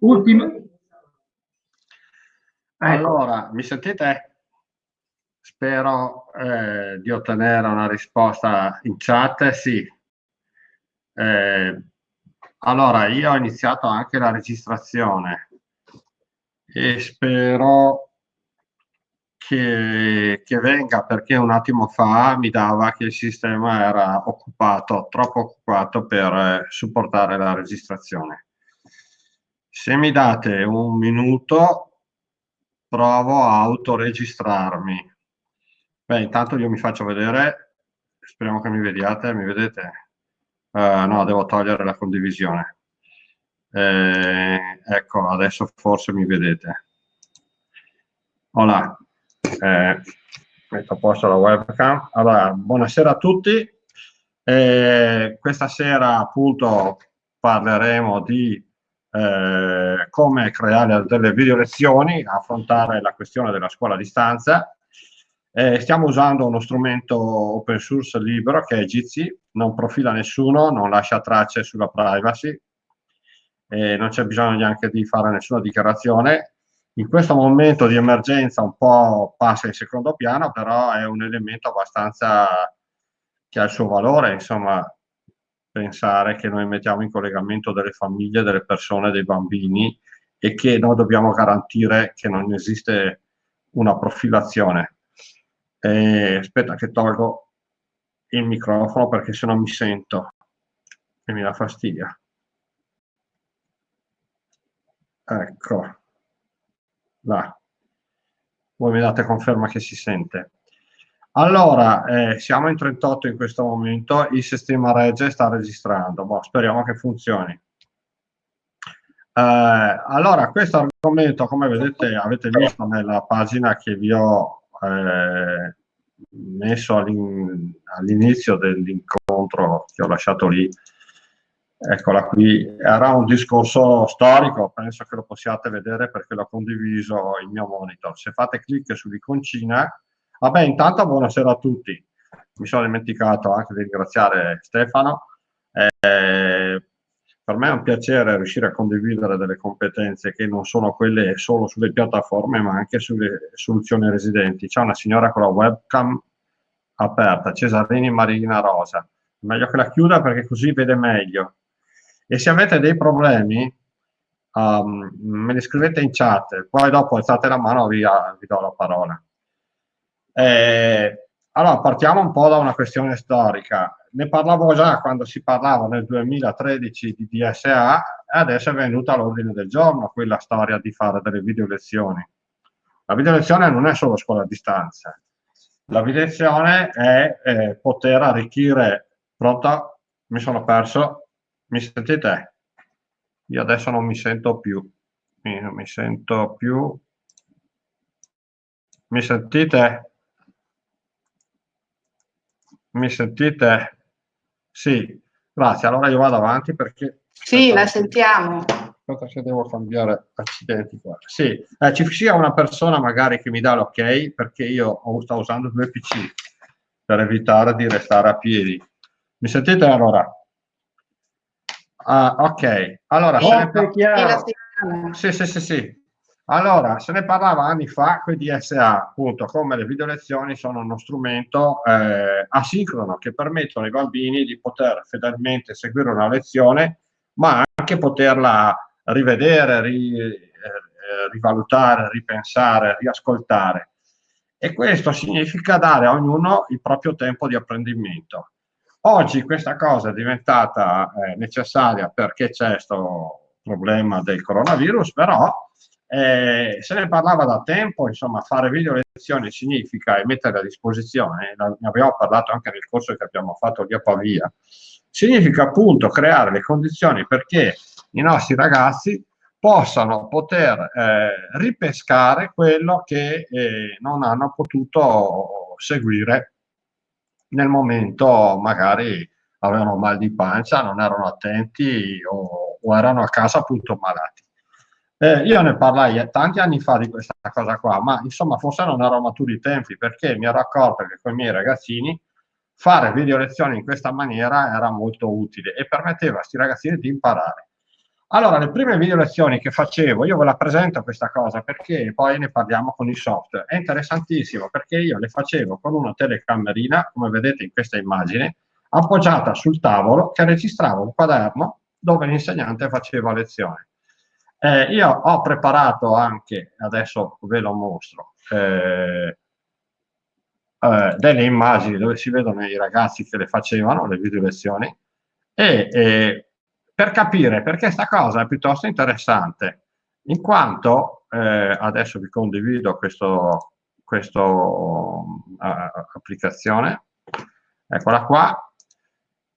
Ultimo. Ecco. Allora, mi sentite? Spero eh, di ottenere una risposta in chat. Sì. Eh, allora, io ho iniziato anche la registrazione e spero che, che, venga perché un attimo fa mi dava che il sistema era occupato, troppo occupato per eh, supportare la registrazione. Se mi date un minuto, provo a autoregistrarmi. Beh, intanto io mi faccio vedere, speriamo che mi vediate, mi vedete? Uh, no, devo togliere la condivisione. Eh, ecco, adesso forse mi vedete. Hola, eh, metto a posto la webcam. Allora, buonasera a tutti. Eh, questa sera appunto parleremo di eh, come creare delle video lezioni, affrontare la questione della scuola a distanza. Eh, stiamo usando uno strumento open source libero che è Jitsi, non profila nessuno, non lascia tracce sulla privacy, eh, non c'è bisogno neanche di fare nessuna dichiarazione. In questo momento di emergenza un po' passa in secondo piano, però è un elemento abbastanza che ha il suo valore, insomma, pensare che noi mettiamo in collegamento delle famiglie, delle persone, dei bambini e che noi dobbiamo garantire che non esiste una profilazione. Eh, aspetta che tolgo il microfono perché se no mi sento e mi dà fastidio. Ecco, là. Voi mi date conferma che si sente. Allora, eh, siamo in 38 in questo momento, il sistema regge sta registrando, boh, speriamo che funzioni. Eh, allora, questo argomento, come vedete, avete visto nella pagina che vi ho eh, messo all'inizio dell'incontro che ho lasciato lì, eccola qui, era un discorso storico, penso che lo possiate vedere perché l'ho condiviso il mio monitor. Se fate clic sull'iconcina, Vabbè, intanto buonasera a tutti. Mi sono dimenticato anche di ringraziare Stefano. Eh, per me è un piacere riuscire a condividere delle competenze che non sono quelle solo sulle piattaforme, ma anche sulle soluzioni residenti. C'è una signora con la webcam aperta, Cesarini Marina Rosa. Meglio che la chiuda perché così vede meglio. E se avete dei problemi, um, me li scrivete in chat, poi dopo alzate la mano e vi, vi do la parola. Eh, allora, partiamo un po' da una questione storica. Ne parlavo già quando si parlava nel 2013 di DSA e adesso è venuta all'ordine del giorno quella storia di fare delle video lezioni. La video lezione non è solo scuola a distanza. La video lezione è eh, poter arricchire... Pronto? Mi sono perso? Mi sentite? Io adesso non mi sento più. Mi, non mi sento più. Mi sentite? Mi sentite? Sì, grazie. Allora io vado avanti perché... Sì, la sentiamo. Aspetta se devo cambiare accidenti qua. Sì, eh, ci sia una persona magari che mi dà l'ok perché io sto usando due PC per evitare di restare a piedi. Mi sentite allora? Ah, ok, allora... Oh, se ne... Sì, sì, sì, sì. Allora, se ne parlava anni fa con i DSA, appunto, come le video lezioni sono uno strumento eh, asincrono che permettono ai bambini di poter fedelmente seguire una lezione, ma anche poterla rivedere, ri, eh, rivalutare, ripensare, riascoltare. E questo significa dare a ognuno il proprio tempo di apprendimento. Oggi questa cosa è diventata eh, necessaria perché c'è questo problema del coronavirus, però eh, se ne parlava da tempo, insomma, fare video lezioni significa mettere a disposizione, ne abbiamo parlato anche nel corso che abbiamo fatto lì a Pavia, significa appunto creare le condizioni perché i nostri ragazzi possano poter eh, ripescare quello che eh, non hanno potuto seguire nel momento magari avevano mal di pancia, non erano attenti o, o erano a casa appunto malati. Eh, io ne parlai tanti anni fa di questa cosa qua, ma insomma forse non ero maturi i tempi perché mi ero accorto che con i miei ragazzini fare video lezioni in questa maniera era molto utile e permetteva a questi ragazzini di imparare. Allora, le prime video lezioni che facevo, io ve la presento questa cosa perché poi ne parliamo con il software. È interessantissimo perché io le facevo con una telecamerina, come vedete in questa immagine, appoggiata sul tavolo che registrava un quaderno dove l'insegnante faceva lezione. Eh, io ho preparato anche, adesso ve lo mostro, eh, eh, delle immagini dove si vedono i ragazzi che le facevano, le video lezioni, e per capire perché questa cosa è piuttosto interessante, in quanto, eh, adesso vi condivido questa uh, applicazione, eccola qua,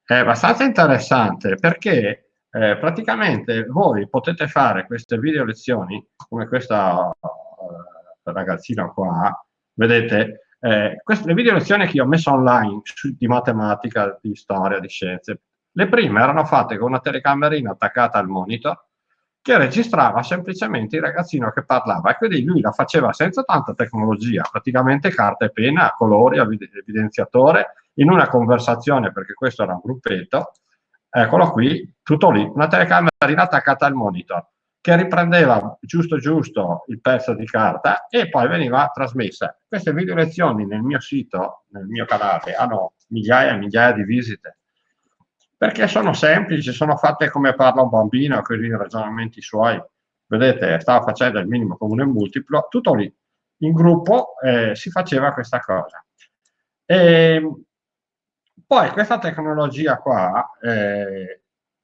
è abbastanza interessante perché eh, praticamente voi potete fare queste video lezioni come questa uh, ragazzina qua, vedete, eh, queste le video lezioni che io ho messo online su, di matematica, di storia, di scienze, le prime erano fatte con una telecamerina attaccata al monitor che registrava semplicemente il ragazzino che parlava e quindi lui la faceva senza tanta tecnologia, praticamente carta e penna, colori, evidenziatore, in una conversazione, perché questo era un gruppetto, eccolo qui, tutto lì, una telecamerina attaccata al monitor, che riprendeva giusto giusto il pezzo di carta e poi veniva trasmessa. Queste video lezioni nel mio sito, nel mio canale, hanno migliaia e migliaia di visite perché sono semplici, sono fatte come parla un bambino, con i ragionamenti suoi. Vedete, stava facendo il minimo comune multiplo, tutto lì. In gruppo eh, si faceva questa cosa. E ehm, poi questa tecnologia qua eh,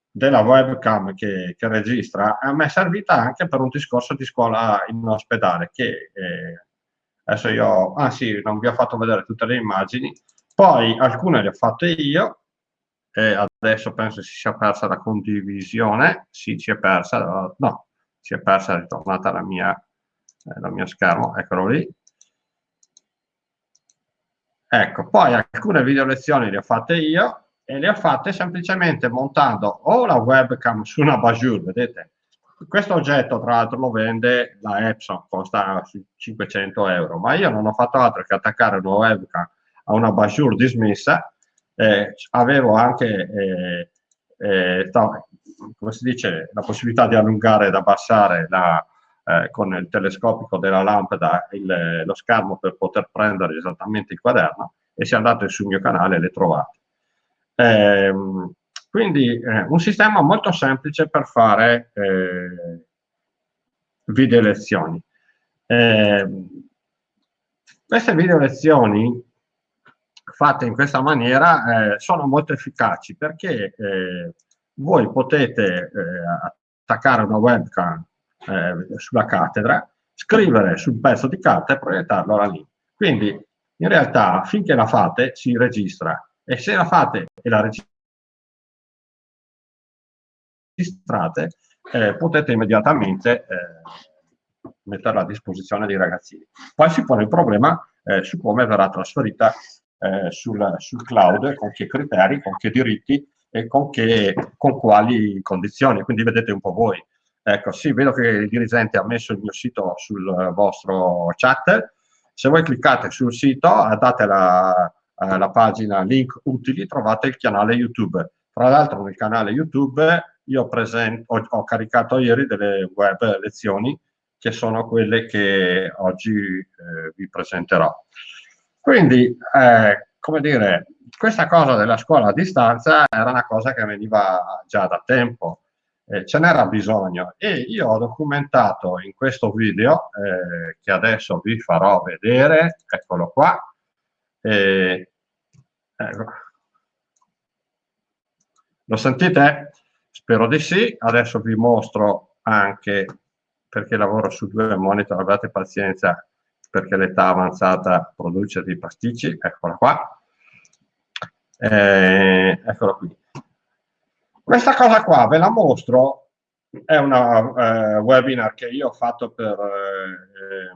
della webcam che, che, registra a me è servita anche per un discorso di scuola in ospedale che eh, adesso io, ah sì, non vi ho fatto vedere tutte le immagini, poi alcune le ho fatte io e adesso penso si sia persa la condivisione, sì, si è persa, no, si è persa, è ritornata la mia, eh, la mia schermo, eccolo lì. Ecco, poi alcune video lezioni le ho fatte io e le ho fatte semplicemente montando o la webcam su una Bajur, vedete? Questo oggetto tra l'altro lo vende la Epson, costa 500 euro, ma io non ho fatto altro che attaccare una webcam a una Bajur dismessa eh, avevo anche eh, eh, come si dice, la possibilità di allungare ed abbassare la, eh, con il telescopico della lampada il, lo schermo per poter prendere esattamente il quaderno e se andate sul mio canale le trovate. Ehm, quindi eh, un sistema molto semplice per fare eh, video lezioni. Eh, queste video lezioni fatte in questa maniera eh, sono molto efficaci perché eh, voi potete eh, attaccare una webcam eh, sulla cattedra, scrivere sul pezzo di carta e proiettarlo là lì. Quindi in realtà finché la fate si registra e se la fate e la registrate eh, potete immediatamente eh, metterla a disposizione dei ragazzini. Poi si pone il problema su come verrà trasferita eh, sul, sul, cloud, con che criteri, con che diritti e con, che, con quali condizioni. Quindi vedete un po' voi. Ecco, sì, vedo che il dirigente ha messo il mio sito sul vostro chat. Se voi cliccate sul sito, date la, eh, la pagina link utili, trovate il canale YouTube. Tra l'altro nel canale YouTube io presento, ho, ho, caricato ieri delle web lezioni che sono quelle che oggi eh, vi presenterò. Quindi, eh, come dire, questa cosa della scuola a distanza era una cosa che veniva già da tempo, eh, ce n'era bisogno e io ho documentato in questo video, eh, che adesso vi farò vedere, eccolo qua, ecco. lo sentite? Spero di sì, adesso vi mostro anche perché lavoro su due monitor, abbiate pazienza, perché l'età avanzata produce dei pasticci, eccola qua, eh, eccola qui. Questa cosa qua ve la mostro, è una eh, webinar che io ho fatto per eh,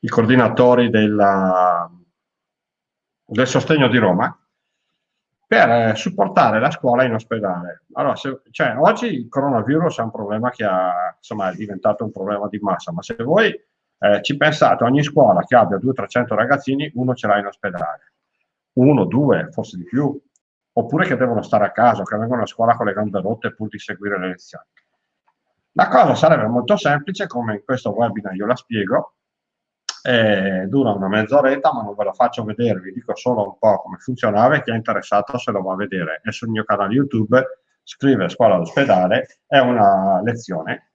i coordinatori della, del sostegno di Roma, per eh, supportare la scuola in ospedale. Allora, se, cioè, oggi il coronavirus è un problema che ha, insomma, è diventato un problema di massa, ma se voi eh, ci pensate, ogni scuola che abbia 200-300 ragazzini, uno ce l'ha in ospedale, uno, due, forse di più, oppure che devono stare a casa, che vengono a scuola con le gambe rotte pur di seguire le lezioni. La cosa sarebbe molto semplice, come in questo webinar io la spiego, eh, dura una mezz'oretta, ma non ve lo faccio vedere, vi dico solo un po' come funzionava e chi è interessato se lo va a vedere. È sul mio canale YouTube, scrive scuola all'ospedale, è una lezione.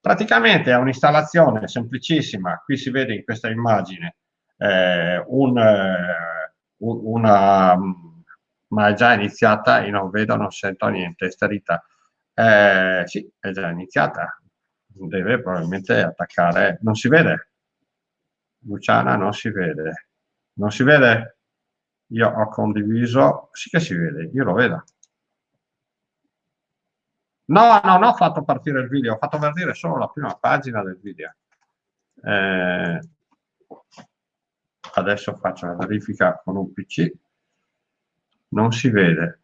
Praticamente è un'installazione semplicissima, qui si vede in questa immagine eh, un, eh, una, ma è già iniziata, io non vedo, non sento niente, sterita. Eh, sì, è già iniziata, deve probabilmente attaccare, non si vede, Luciana non si vede, non si vede? Io ho condiviso, sì che si vede, io lo vedo. No, non ho fatto partire il video, ho fatto vedere solo la prima pagina del video. Eh, adesso faccio la verifica con un PC. Non si vede.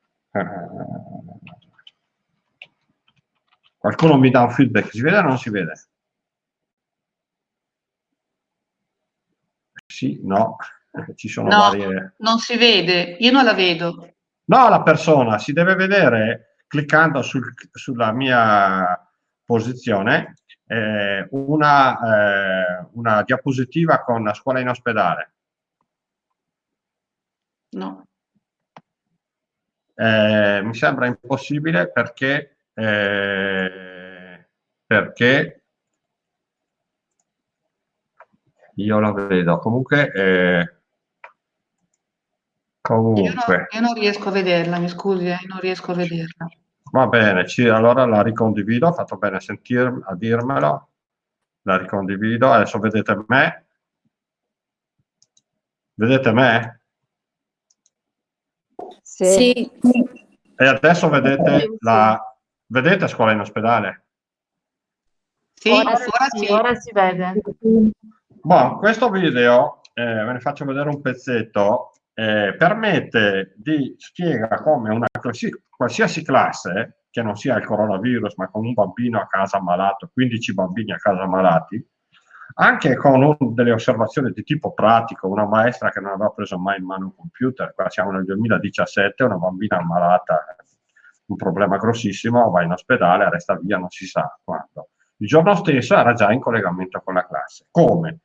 Qualcuno mi dà un feedback, si vede o non si vede? Sì, no, ci sono no, varie... non si vede, io non la vedo. No, la persona si deve vedere cliccando sul, sulla mia posizione eh, una, eh, una diapositiva con la scuola in ospedale. No. Eh, mi sembra impossibile perché, eh, perché io la vedo. Comunque, eh, comunque. Io, non, io non riesco a vederla, mi scusi, eh, non riesco a vederla. Va bene, ci, allora la ricondivido, ho fatto bene a, sentir, a dirmelo, la ricondivido, adesso vedete me, vedete me? Sì. E adesso vedete la, vedete scuola in ospedale? Sì, ora, ora, sì, ora si vede. Bon, questo video, eh, ve ne faccio vedere un pezzetto, eh, permette di spiega come una qualsiasi classe, che non sia il coronavirus, ma con un bambino a casa malato, 15 bambini a casa malati, anche con un, delle osservazioni di tipo pratico, una maestra che non aveva preso mai in mano un computer, qua siamo nel 2017, una bambina ammalata, un problema grossissimo, va in ospedale, resta via, non si sa quando. Il giorno stesso era già in collegamento con la classe. Come?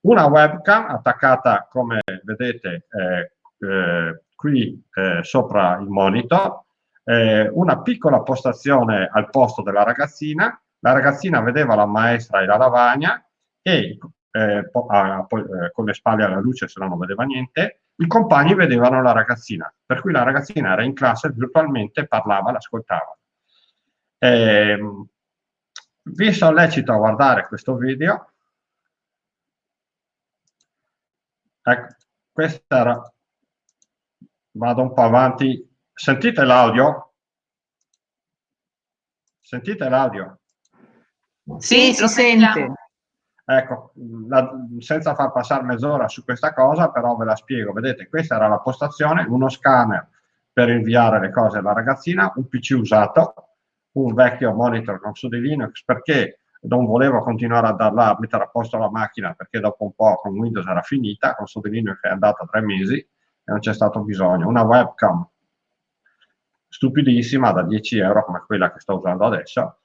Una webcam attaccata, come vedete, eh, eh, qui eh, sopra il monitor, eh, una piccola postazione al posto della ragazzina, la ragazzina vedeva la maestra e la lavagna e eh, a, eh, con le spalle alla luce se no non vedeva niente, i compagni vedevano la ragazzina, per cui la ragazzina era in classe, virtualmente parlava, l'ascoltava. Eh, vi sollecito a guardare questo video. Ecco, questa era vado un po' avanti. Sentite l'audio? Sentite l'audio? Sì, si sente. Ecco, la, senza far passare mezz'ora su questa cosa, però ve la spiego. Vedete, questa era la postazione, uno scanner per inviare le cose alla ragazzina, un PC usato, un vecchio monitor con su di Linux perché non volevo continuare a darla, a mettere a posto la macchina perché dopo un po' con Windows era finita, con su di Linux è andata tre mesi, e non c'è stato bisogno. Una webcam stupidissima da 10 euro come quella che sto usando adesso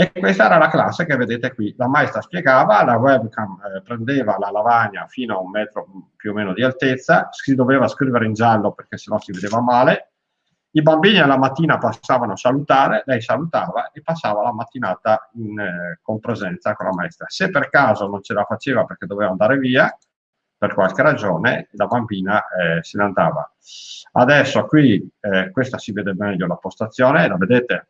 e questa era la classe che vedete qui. La maestra spiegava, la webcam eh, prendeva la lavagna fino a un metro più o meno di altezza, si doveva scrivere in giallo perché sennò si vedeva male, i bambini alla mattina passavano a salutare, lei salutava e passava la mattinata in, eh, con presenza con la maestra. Se per caso non ce la faceva perché doveva andare via, per qualche ragione la bambina eh, se ne andava. Adesso qui, eh, questa si vede meglio la postazione, la vedete?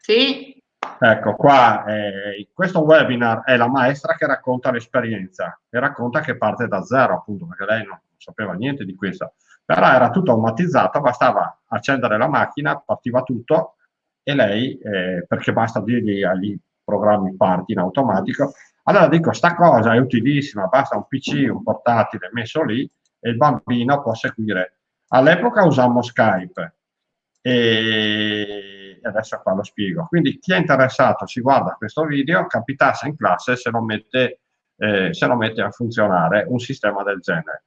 Sì. Ecco, qua eh, questo webinar è la maestra che racconta l'esperienza e racconta che parte da zero, appunto, perché lei non sapeva niente di questo. Però era tutto automatizzato, bastava accendere la macchina, partiva tutto e lei, eh, perché basta dirgli agli programmi parti in automatico, allora dico, sta cosa è utilissima, basta un PC, un portatile messo lì e il bambino può seguire. All'epoca usammo Skype e adesso qua lo spiego. Quindi chi è interessato si guarda questo video, capitasse in classe se lo mette, eh, se lo mette a funzionare un sistema del genere.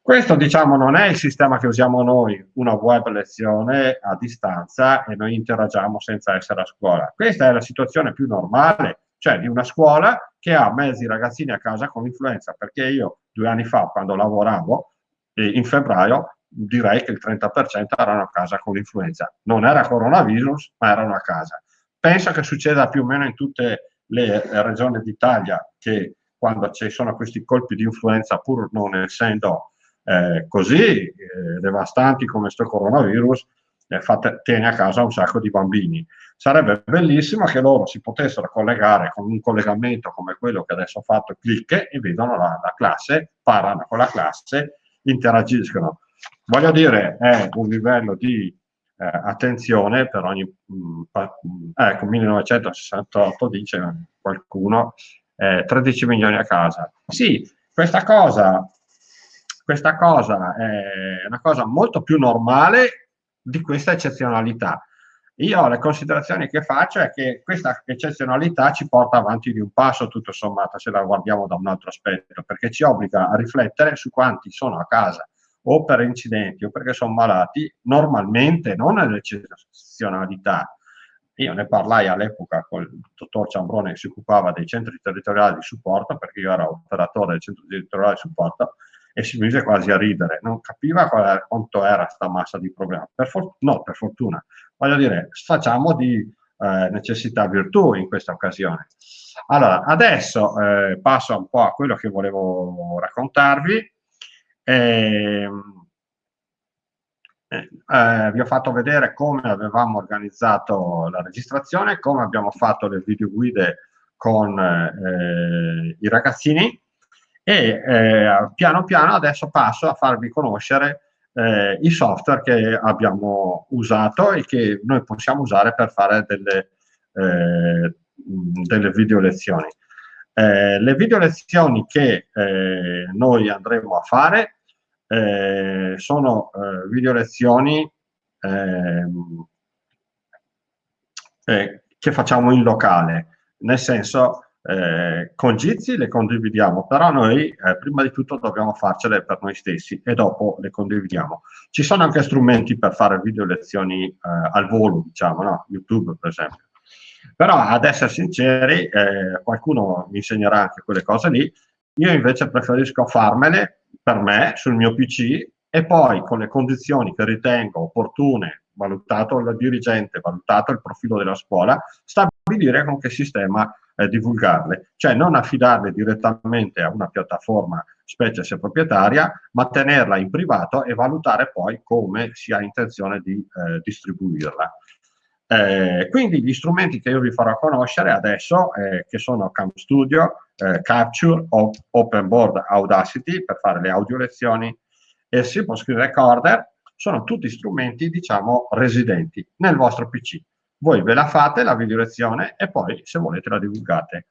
Questo diciamo non è il sistema che usiamo noi, una web lezione a distanza e noi interagiamo senza essere a scuola. Questa è la situazione più normale, cioè di una scuola che ha mezzi ragazzini a casa con influenza, perché io due anni fa quando lavoravo, in febbraio, direi che il 30% erano a casa con l'influenza. Non era coronavirus, ma erano a casa. Penso che succeda più o meno in tutte le regioni d'Italia che quando ci sono questi colpi di influenza, pur non essendo eh, così eh, devastanti come questo coronavirus, eh, fate, tiene a casa un sacco di bambini. Sarebbe bellissimo che loro si potessero collegare con un collegamento come quello che adesso ho fatto, clic, e vedono la, la classe, parlano con la classe, interagiscono. Voglio dire, è un livello di eh, attenzione per ogni... Mh, mm, mm, ecco, 1968 dice qualcuno, eh, 13 milioni a casa. Sì, questa cosa, questa cosa è una cosa molto più normale di questa eccezionalità. Io le considerazioni che faccio è che questa eccezionalità ci porta avanti di un passo tutto sommato se la guardiamo da un altro aspetto, perché ci obbliga a riflettere su quanti sono a casa o per incidenti o perché sono malati, normalmente, non nell'eccezionalità. Io ne parlai all'epoca con il dottor Ciambrone che si occupava dei centri territoriali di supporto, perché io ero operatore del centro territoriale di supporto, e si mise quasi a ridere, non capiva era, quanto era questa massa di problemi. Per no, per fortuna. Voglio dire, facciamo di eh, necessità virtù in questa occasione. Allora, adesso eh, passo un po' a quello che volevo raccontarvi. E, eh, eh, vi ho fatto vedere come avevamo organizzato la registrazione, come abbiamo fatto le video guide con eh, i ragazzini e eh, piano piano adesso passo a farvi conoscere eh, i software che abbiamo usato e che noi possiamo usare per fare delle, eh, delle video lezioni. Eh, le video lezioni che eh, noi andremo a fare eh, sono eh, video lezioni ehm, eh, che facciamo in locale, nel senso eh, con Jitsi le condividiamo, però noi prima di tutto dobbiamo farcele per noi stessi e dopo le condividiamo. Ci sono anche strumenti per fare video lezioni al volo, diciamo, no? YouTube per esempio. Però ad essere sinceri, eh, qualcuno mi insegnerà anche quelle cose lì, io invece preferisco farmele per me sul mio PC e poi con le condizioni che ritengo opportune, valutato il dirigente, valutato il profilo della scuola, stabilire con che sistema eh, divulgarle, cioè non affidarle direttamente a una piattaforma, specie se proprietaria, ma tenerla in privato e valutare poi come si ha intenzione di eh, distribuirla. Eh, quindi gli strumenti che io vi farò conoscere adesso, eh, che sono Cam Studio, eh, Capture, Open Board Audacity per fare le audio lezioni e Simple Screen Recorder, sono tutti strumenti, diciamo, residenti nel vostro PC. Voi ve la fate la video lezione e poi, se volete, la divulgate.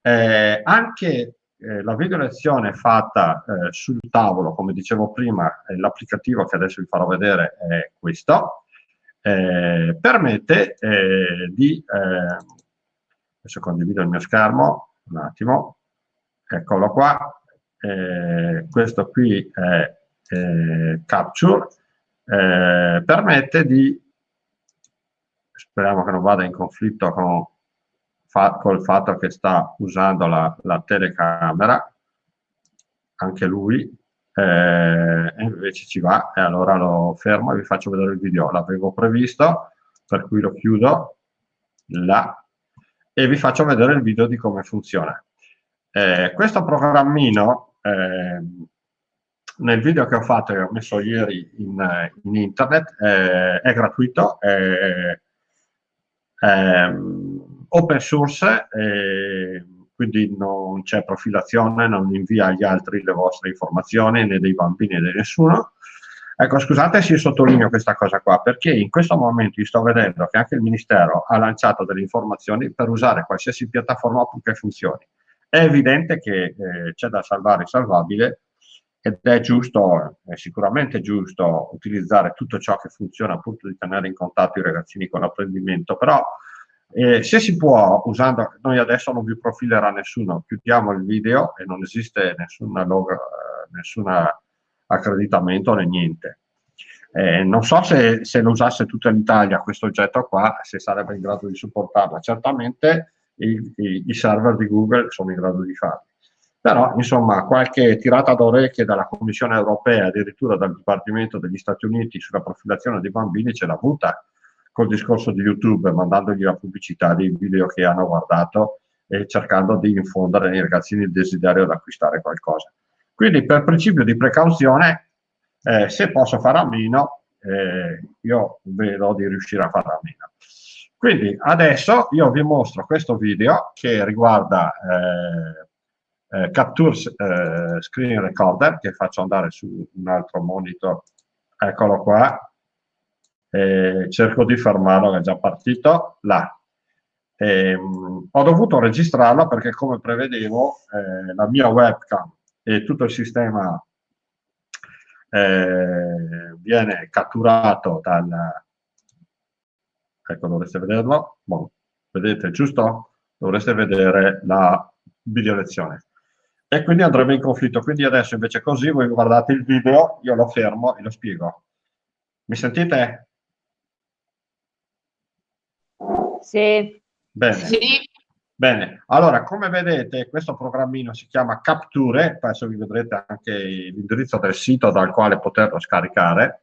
Eh, anche eh, la video lezione fatta eh, sul tavolo, come dicevo prima, l'applicativo che adesso vi farò vedere è questo, eh, permette eh, di, eh, adesso condivido il mio schermo, un attimo, eccolo qua, eh, questo qui è eh, Capture, eh, permette di, speriamo che non vada in conflitto con fa, col fatto che sta usando la, la telecamera, anche lui, eh, invece ci va. E allora lo fermo e vi faccio vedere il video. L'avevo previsto per cui lo chiudo là e vi faccio vedere il video di come funziona. Eh, questo programmino eh, nel video che ho fatto e ho messo ieri in, in internet eh, è gratuito è, è open source quindi non c'è profilazione, non invia agli altri le vostre informazioni, né dei bambini né di nessuno. Ecco, scusate se sottolineo questa cosa qua, perché in questo momento sto vedendo che anche il Ministero ha lanciato delle informazioni per usare qualsiasi piattaforma purché funzioni. È evidente che eh, c'è da salvare il salvabile ed è giusto, è sicuramente giusto utilizzare tutto ciò che funziona appunto di tenere in contatto i ragazzini con l'apprendimento, però eh, se si può, usando, noi adesso non vi profilerà nessuno, chiudiamo il video e non esiste logo, nessuna accreditamento né niente. Eh, non so se, se, lo usasse tutta l'Italia questo oggetto qua, se sarebbe in grado di supportarla. Certamente i, i, i server di Google sono in grado di farlo. Però, insomma, qualche tirata d'orecchie dalla Commissione europea, addirittura dal Dipartimento degli Stati Uniti sulla profilazione dei bambini ce l'ha avuta col discorso di YouTube, mandandogli la pubblicità dei video che hanno guardato e cercando di infondere nei ragazzini il desiderio di acquistare qualcosa. Quindi per principio di precauzione, eh, se posso fare a meno, eh, io vedo di riuscire a fare a meno. Quindi adesso io vi mostro questo video che riguarda eh, eh, Capture eh, Screen Recorder, che faccio andare su un altro monitor, eccolo qua, cerco di fermarlo, è già partito, là. E, mh, ho dovuto registrarlo perché come prevedevo eh, la mia webcam e tutto il sistema eh, viene catturato dal ecco dovreste vederlo bon, vedete giusto? dovreste vedere la video lezione e quindi andremo in conflitto quindi adesso invece così voi guardate il video io lo fermo e lo spiego mi sentite? Sì. Bene. Sì. Bene, allora come vedete questo programmino si chiama Capture, adesso vi vedrete anche l'indirizzo del sito dal quale poterlo scaricare,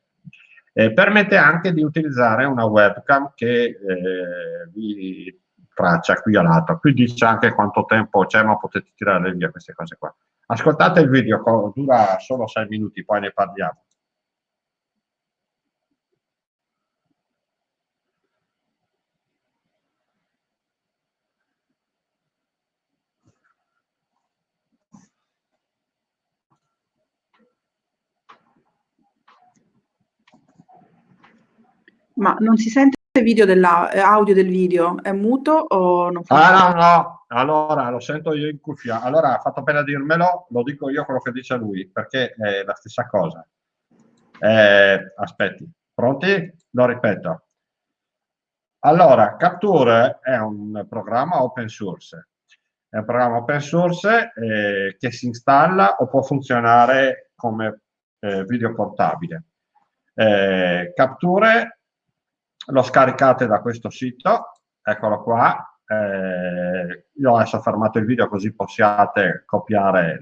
eh, permette anche di utilizzare una webcam che eh, vi traccia qui a lato, qui dice anche quanto tempo c'è ma potete tirare via queste cose qua. Ascoltate il video, dura solo 6 minuti, poi ne parliamo. Ma non si sente video della, eh, audio del video? È muto o non fa? Ah, no, no. Allora, lo sento io in cuffia. Allora, ha fatto appena dirmelo, lo dico io quello che dice lui, perché è la stessa cosa. Eh, aspetti, pronti? Lo ripeto. Allora, Capture è un programma open source. È un programma open source eh, che si installa o può funzionare come eh, video portabile. Eh, Capture lo scaricate da questo sito, eccolo qua, eh, io adesso ho fermato il video così possiate copiare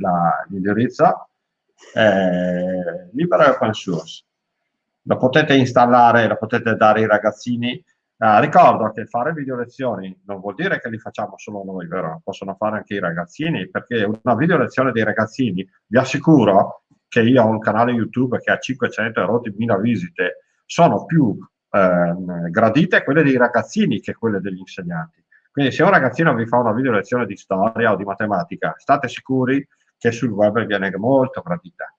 l'indirizzo, eh, libero e open source. Lo potete installare, lo potete dare ai ragazzini. Eh, ricordo che fare video lezioni non vuol dire che li facciamo solo noi, vero? Possono fare anche i ragazzini, perché una video lezione dei ragazzini, vi assicuro che io ho un canale YouTube che ha 500 e rotti mila visite, sono più eh, gradite quelle dei ragazzini che quelle degli insegnanti. Quindi se un ragazzino vi fa una video lezione di storia o di matematica, state sicuri che sul web viene molto gradita.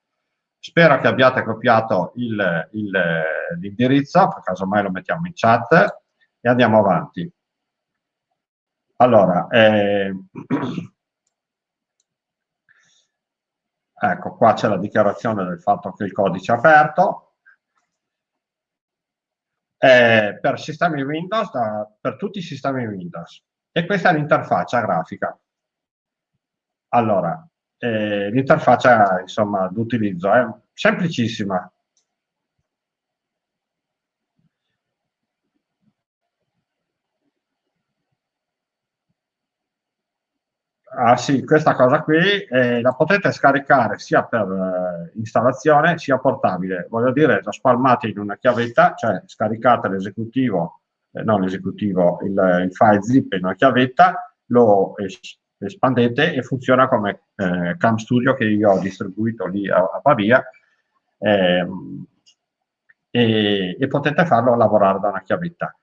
Spero che abbiate copiato l'indirizzo, per caso mai lo mettiamo in chat e andiamo avanti. Allora, eh, ecco qua c'è la dichiarazione del fatto che il codice è aperto, eh, per sistemi Windows, da, per tutti i sistemi Windows. E questa è l'interfaccia grafica. Allora, eh, l'interfaccia insomma d'utilizzo è semplicissima. Ah sì, questa cosa qui eh, la potete scaricare sia per eh, installazione sia portabile. Voglio dire, la spalmate in una chiavetta, cioè scaricate l'esecutivo, eh, non l'esecutivo, il, il, file zip in una chiavetta, lo es espandete e funziona come eh, Cam Studio che io ho distribuito lì a, a Pavia ehm, e, e potete farlo lavorare da una chiavetta.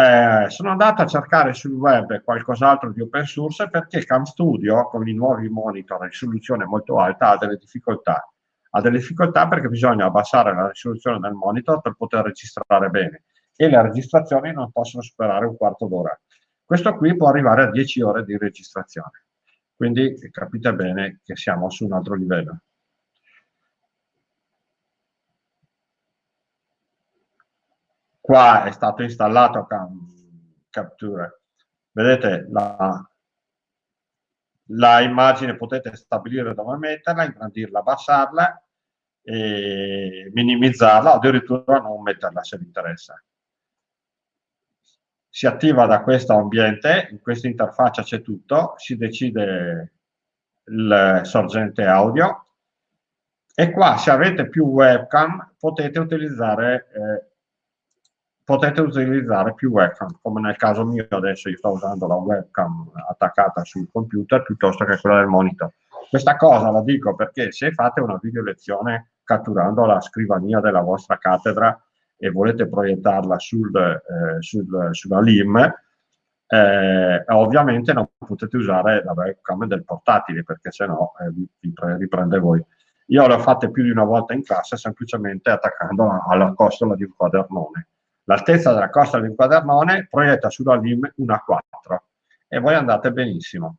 Eh, sono andato a cercare sul web qualcos'altro di open source perché CamStudio con i nuovi monitor a risoluzione molto alta ha delle difficoltà. Ha delle difficoltà perché bisogna abbassare la risoluzione del monitor per poter registrare bene e le registrazioni non possono superare un quarto d'ora. Questo qui può arrivare a 10 ore di registrazione. Quindi capite bene che siamo su un altro livello. Qua è stato installato Capture. Vedete la, la immagine, potete stabilire dove metterla, ingrandirla, abbassarla e minimizzarla addirittura non metterla se vi interessa. Si attiva da questo ambiente, in questa interfaccia c'è tutto, si decide il sorgente audio e qua se avete più webcam potete utilizzare eh, potete utilizzare più webcam, come nel caso mio adesso io sto usando la webcam attaccata sul computer piuttosto che quella del monitor. Questa cosa la dico perché se fate una video lezione catturando la scrivania della vostra cattedra e volete proiettarla sul, eh, sul, sulla LIM, eh, ovviamente non potete usare la webcam del portatile perché sennò eh, vi, riprende voi. Io le ho fatte più di una volta in classe semplicemente attaccando alla costola di un quadernone l'altezza della costa del quadernone proietta sulla LIM una 4 e voi andate benissimo.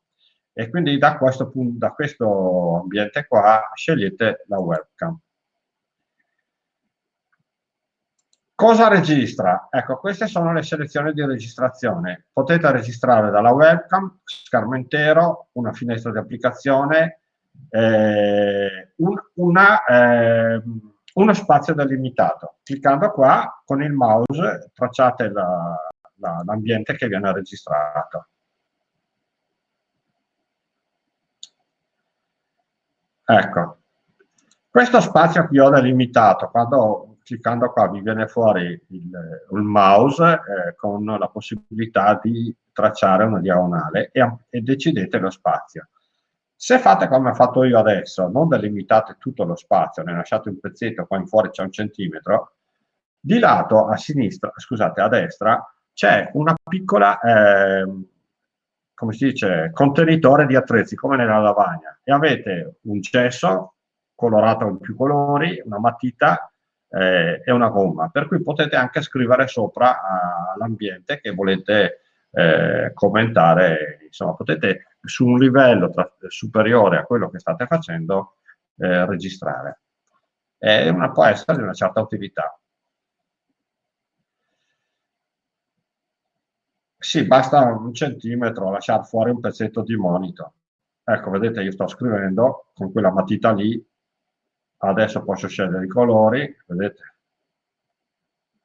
E quindi da questo, punto, da questo ambiente qua scegliete la webcam. Cosa registra? Ecco, queste sono le selezioni di registrazione. Potete registrare dalla webcam, schermo intero, una finestra di applicazione, eh, un, una... Eh, uno spazio delimitato. Cliccando qua con il mouse tracciate l'ambiente che viene registrato. Ecco, questo spazio che ho delimitato, quando cliccando qua vi viene fuori il, il mouse eh, con la possibilità di tracciare una diagonale e, e decidete lo spazio. Se fate come ho fatto io adesso, non delimitate tutto lo spazio, ne lasciate un pezzetto, qua in fuori c'è un centimetro, di lato a sinistra, scusate, a destra, c'è una piccola, eh, come si dice, contenitore di attrezzi, come nella lavagna, e avete un cesso colorato in più colori, una matita eh, e una gomma, per cui potete anche scrivere sopra all'ambiente che volete eh, commentare, insomma, potete su un livello tra, superiore a quello che state facendo eh, registrare. È una, può essere di una certa utilità. Sì, basta un centimetro lasciare fuori un pezzetto di monitor. Ecco, vedete, io sto scrivendo con quella matita lì, adesso posso scegliere i colori, vedete?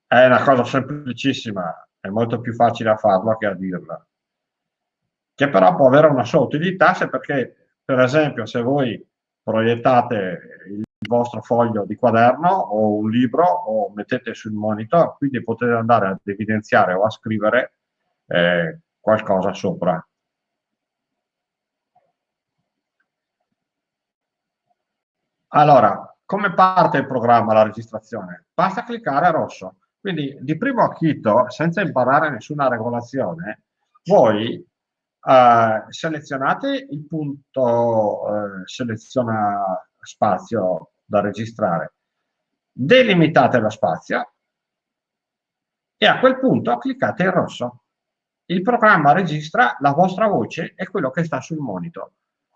È una cosa semplicissima, è molto più facile a farlo che a dirla che però può avere una sua utilità se perché, per esempio, se voi proiettate il vostro foglio di quaderno o un libro o mettete sul monitor, quindi potete andare ad evidenziare o a scrivere eh, qualcosa sopra. Allora, come parte il programma, la registrazione? Basta cliccare a rosso. Quindi di primo acchito, senza imparare nessuna regolazione, voi Uh, selezionate il punto uh, seleziona spazio da registrare, delimitate lo spazio e a quel punto cliccate in rosso. Il programma registra la vostra voce e quello che sta sul monitor.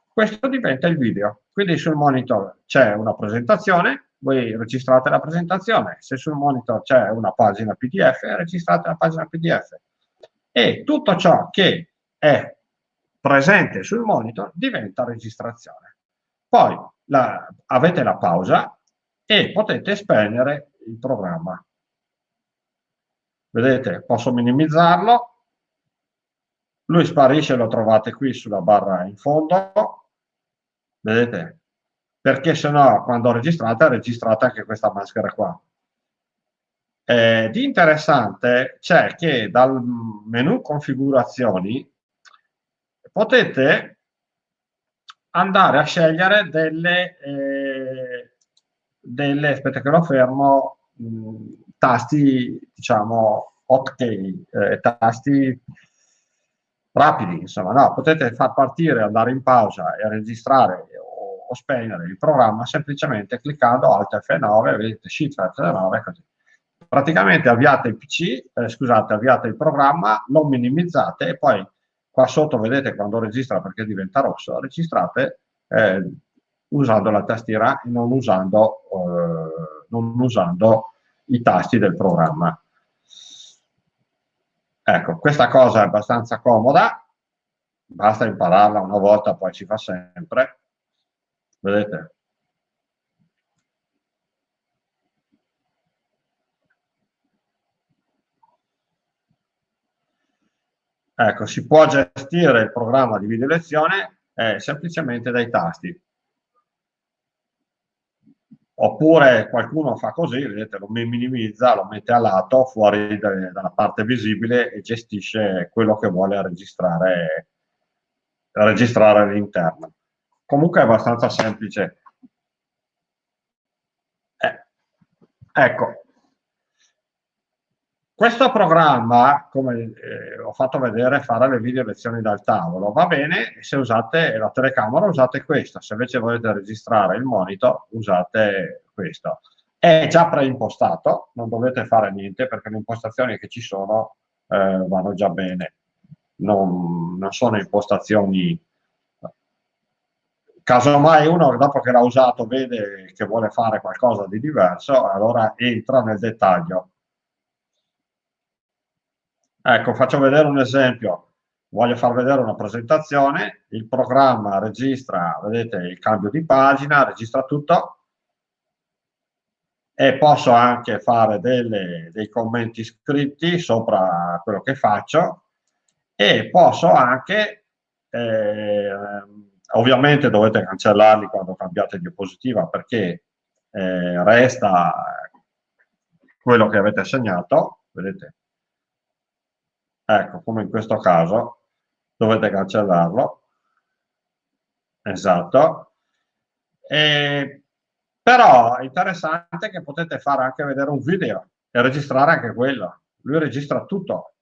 Questo diventa il video. Quindi sul monitor c'è una presentazione, voi registrate la presentazione. Se sul monitor c'è una pagina PDF, registrate la pagina PDF. E tutto ciò che è presente sul monitor diventa registrazione. Poi la, avete la pausa e potete spegnere il programma. Vedete, posso minimizzarlo. Lui sparisce, lo trovate qui sulla barra in fondo. Vedete? Perché se no, quando registrate, registrate anche questa maschera qua. Eh, di interessante c'è che dal menu configurazioni potete andare a scegliere delle, eh, delle aspetta che lo fermo, mh, tasti, diciamo, hotkey, eh, tasti rapidi, insomma, no, potete far partire, andare in pausa e registrare o, spegnere il programma semplicemente cliccando Alt F9, vedete Shift F9 così. Praticamente avviate il PC, eh, scusate, avviate il programma, lo minimizzate e poi Qua sotto vedete quando registra perché diventa rosso, registrate eh, usando la tastiera e non usando, eh, non usando i tasti del programma. Ecco, questa cosa è abbastanza comoda, basta impararla una volta, poi ci fa sempre vedete? Ecco, si può gestire il programma di video lezione eh, semplicemente dai tasti. Oppure qualcuno fa così, vedete, lo minimizza, lo mette a lato, fuori de, dalla parte visibile e gestisce quello che vuole registrare, registrare all'interno. Comunque è abbastanza semplice. Eh, ecco, questo programma, come eh, ho fatto vedere, fare le video lezioni dal tavolo, va bene se usate la telecamera, usate questa, se invece volete registrare il monitor, usate questo. È già preimpostato, non dovete fare niente perché le impostazioni che ci sono eh, vanno già bene, non, non sono impostazioni casomai uno dopo che l'ha usato vede che vuole fare qualcosa di diverso, allora entra nel dettaglio. Ecco, faccio vedere un esempio. Voglio far vedere una presentazione, il programma registra, vedete, il cambio di pagina, registra tutto. E posso anche fare delle, dei commenti scritti sopra quello che faccio. E posso anche, eh, ovviamente dovete cancellarli quando cambiate diapositiva perché eh, resta quello che avete segnato, vedete, ecco come in questo caso dovete cancellarlo. Esatto. E, però è interessante che potete fare anche vedere un video e registrare anche quello. Lui registra tutto.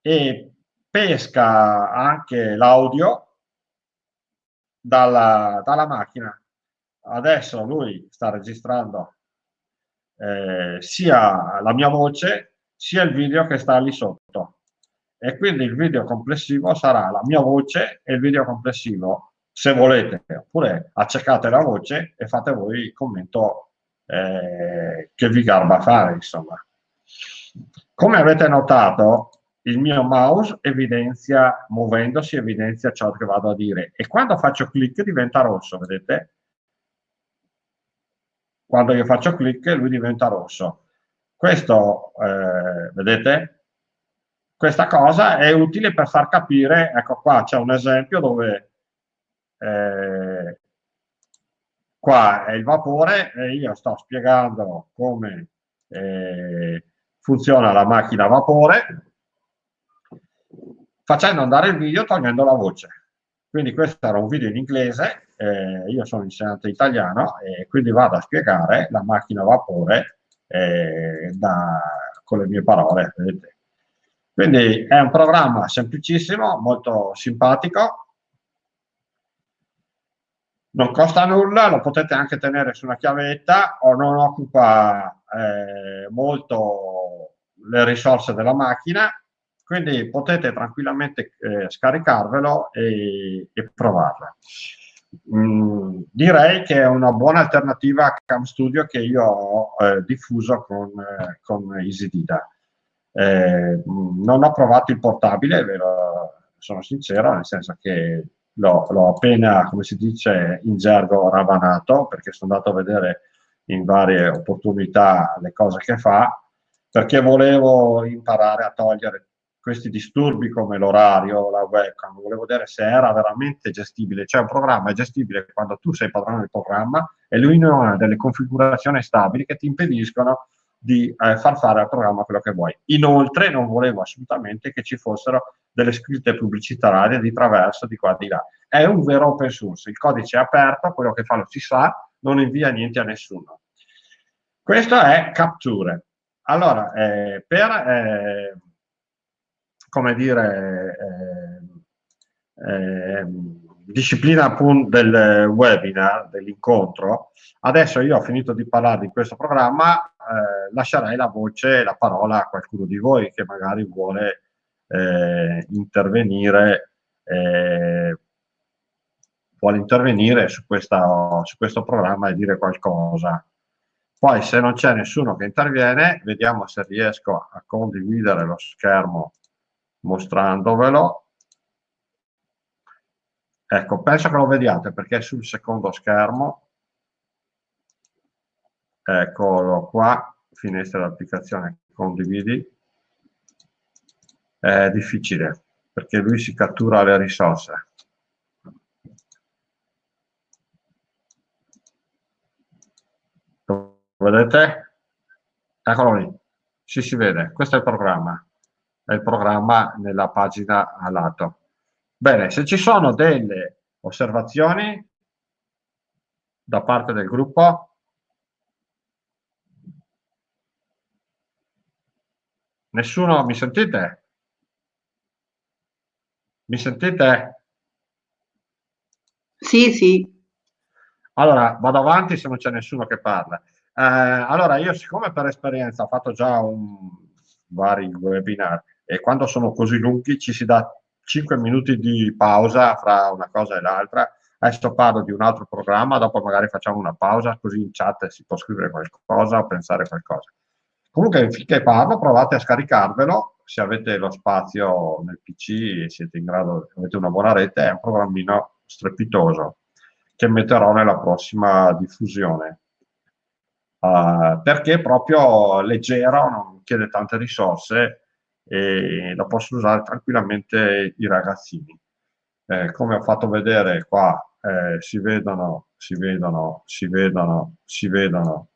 E pesca anche l'audio dalla, dalla, macchina. Adesso lui sta registrando eh, sia la mia voce sia il video che sta lì sotto. E quindi il video complessivo sarà la mia voce e il video complessivo se volete oppure accecate la voce e fate voi il commento eh, che vi garba fare insomma. Come avete notato il mio mouse evidenzia muovendosi evidenzia ciò che vado a dire. E quando faccio clic diventa rosso vedete? Quando io faccio clic lui diventa rosso. Questo, eh, vedete, questa cosa è utile per far capire, ecco qua c'è un esempio dove eh, qua è il vapore e io sto spiegando come eh, funziona la macchina a vapore facendo andare il video togliendo la voce. Quindi questo era un video in inglese, eh, io sono insegnante italiano e quindi vado a spiegare la macchina a vapore eh, da, con le mie parole. Vedete. Quindi è un programma semplicissimo, molto simpatico, non costa nulla, lo potete anche tenere su una chiavetta o non occupa eh, molto le risorse della macchina, quindi potete tranquillamente eh, scaricarvelo e, e provarla. Mm, direi che è una buona alternativa a Cam Studio che io ho eh, diffuso con, eh, con EasyDida. Eh, mm, non ho provato il portabile, lo, sono sincero, nel senso che l'ho appena, come si dice in gergo, ravanato, perché sono andato a vedere in varie opportunità le cose che fa, perché volevo imparare a togliere questi disturbi come l'orario, la webcam, volevo vedere se era veramente gestibile, cioè un programma è gestibile quando tu sei padrone del programma e lui non ha delle configurazioni stabili che ti impediscono di eh, far fare al programma quello che vuoi. Inoltre non volevo assolutamente che ci fossero delle scritte pubblicitarie di traverso di qua e di là. È un vero open source, il codice è aperto, quello che fa lo si sa, non invia niente a nessuno. Questo è Capture. Allora, eh, per eh, come dire, eh, eh, disciplina del webinar, dell'incontro, adesso io ho finito di parlare di questo programma, eh, lascerei la voce la parola a qualcuno di voi che magari vuole eh, intervenire eh, vuole intervenire su, questa, su questo programma e dire qualcosa. Poi se non c'è nessuno che interviene, vediamo se riesco a condividere lo schermo mostrandovelo. Ecco, penso che lo vediate perché è sul secondo schermo. Eccolo qua, finestra dell'applicazione condividi. è difficile perché lui si cattura le risorse. Lo vedete? Eccolo lì, si si vede, questo è il programma, il programma nella pagina a lato. Bene, se ci sono delle osservazioni da parte del gruppo, nessuno mi sentite? Mi sentite? Sì, sì. Allora, vado avanti se non c'è nessuno che parla. Eh, allora, io siccome per esperienza ho fatto già un, vari webinar e quando sono così lunghi ci si dà 5 minuti di pausa fra una cosa e l'altra, adesso parlo di un altro programma, dopo magari facciamo una pausa così in chat si può scrivere qualcosa o pensare qualcosa. Comunque finché parlo provate a scaricarvelo se avete lo spazio nel PC e siete in grado, avete una buona rete, è un programmino strepitoso che metterò nella prossima diffusione. Uh, perché proprio leggero, non chiede tante risorse e la possono usare tranquillamente i ragazzini. Eh, come ho fatto vedere qua, eh, si vedono, si vedono, si vedono, si vedono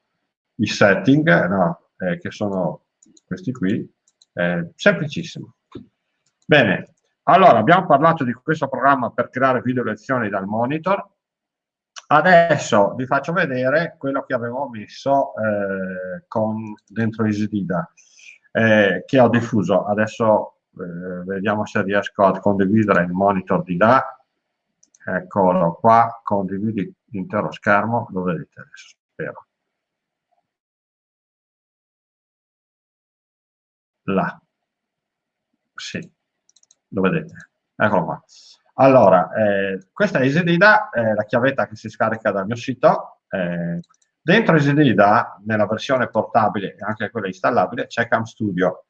i setting, no, eh, che sono questi qui, eh, semplicissimo. Bene, allora abbiamo parlato di questo programma per creare video lezioni dal monitor. Adesso vi faccio vedere quello che avevo messo eh, con, dentro EasyDida, eh, che ho diffuso. Adesso eh, vediamo se riesco a condividere il monitor di là. Eccolo qua, condividi l'intero schermo, lo vedete adesso, spero. là. Sì, lo vedete. Eccolo qua. Allora, eh, questa è EasyDida, è la chiavetta che si scarica dal mio sito. Eh, dentro EasyDida, nella versione portabile e anche quella installabile, c'è Cam Studio.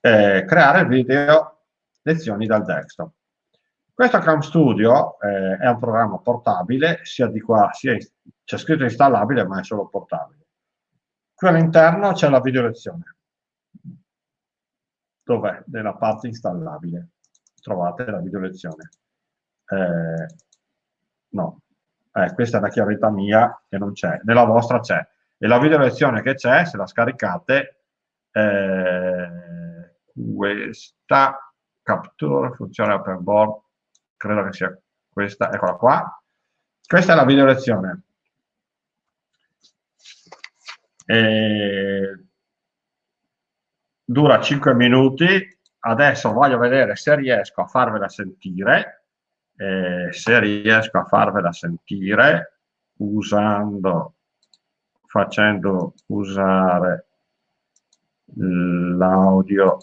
Eh, creare video lezioni dal desktop. Questo Cam Studio eh, è un programma portabile, sia di qua, sia c'è scritto installabile, ma è solo portabile. Qui all'interno c'è la video lezione dov'è? Nella parte installabile. Trovate la video lezione. Eh, no, eh, questa è la chiavetta mia che non c'è, nella vostra c'è. E la video lezione che c'è, se la scaricate, eh, questa capture funzione open board, credo che sia questa, eccola qua. Questa è la video lezione. E dura 5 minuti, adesso voglio vedere se riesco a farvela sentire, eh, se riesco a farvela sentire usando, facendo usare l'audio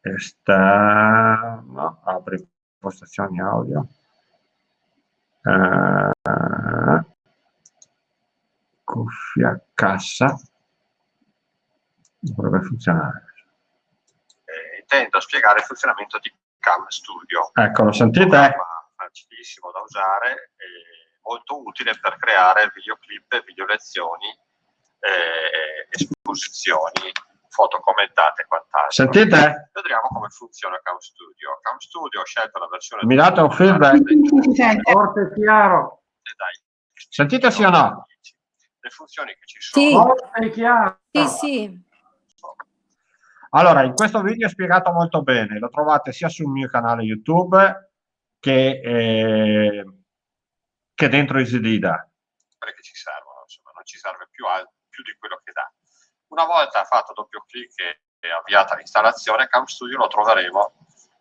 esterno, apri impostazioni audio, eh, cuffia cassa, dovrebbe funzionare intendo a spiegare il funzionamento di Cam Studio. Ecco, lo sentite? Facilissimo da usare, molto utile per creare videoclip, video lezioni, eh, esposizioni, foto commentate e quant'altro. Sentite? Vedremo come funziona Cam Studio. Cam Studio ho scelto la versione... Mi date un feedback? Forte e chiaro. Sentite sì o no? Le funzioni che ci sono. Sì. Forte e chiaro. Sì, sì. Allora, in questo video è spiegato molto bene, lo trovate sia sul mio canale YouTube che, eh, che dentro EasyDida. Che ci servono, insomma, non ci serve più, più di quello che dà. Una volta fatto doppio clic e avviata l'installazione, Cam Studio lo troveremo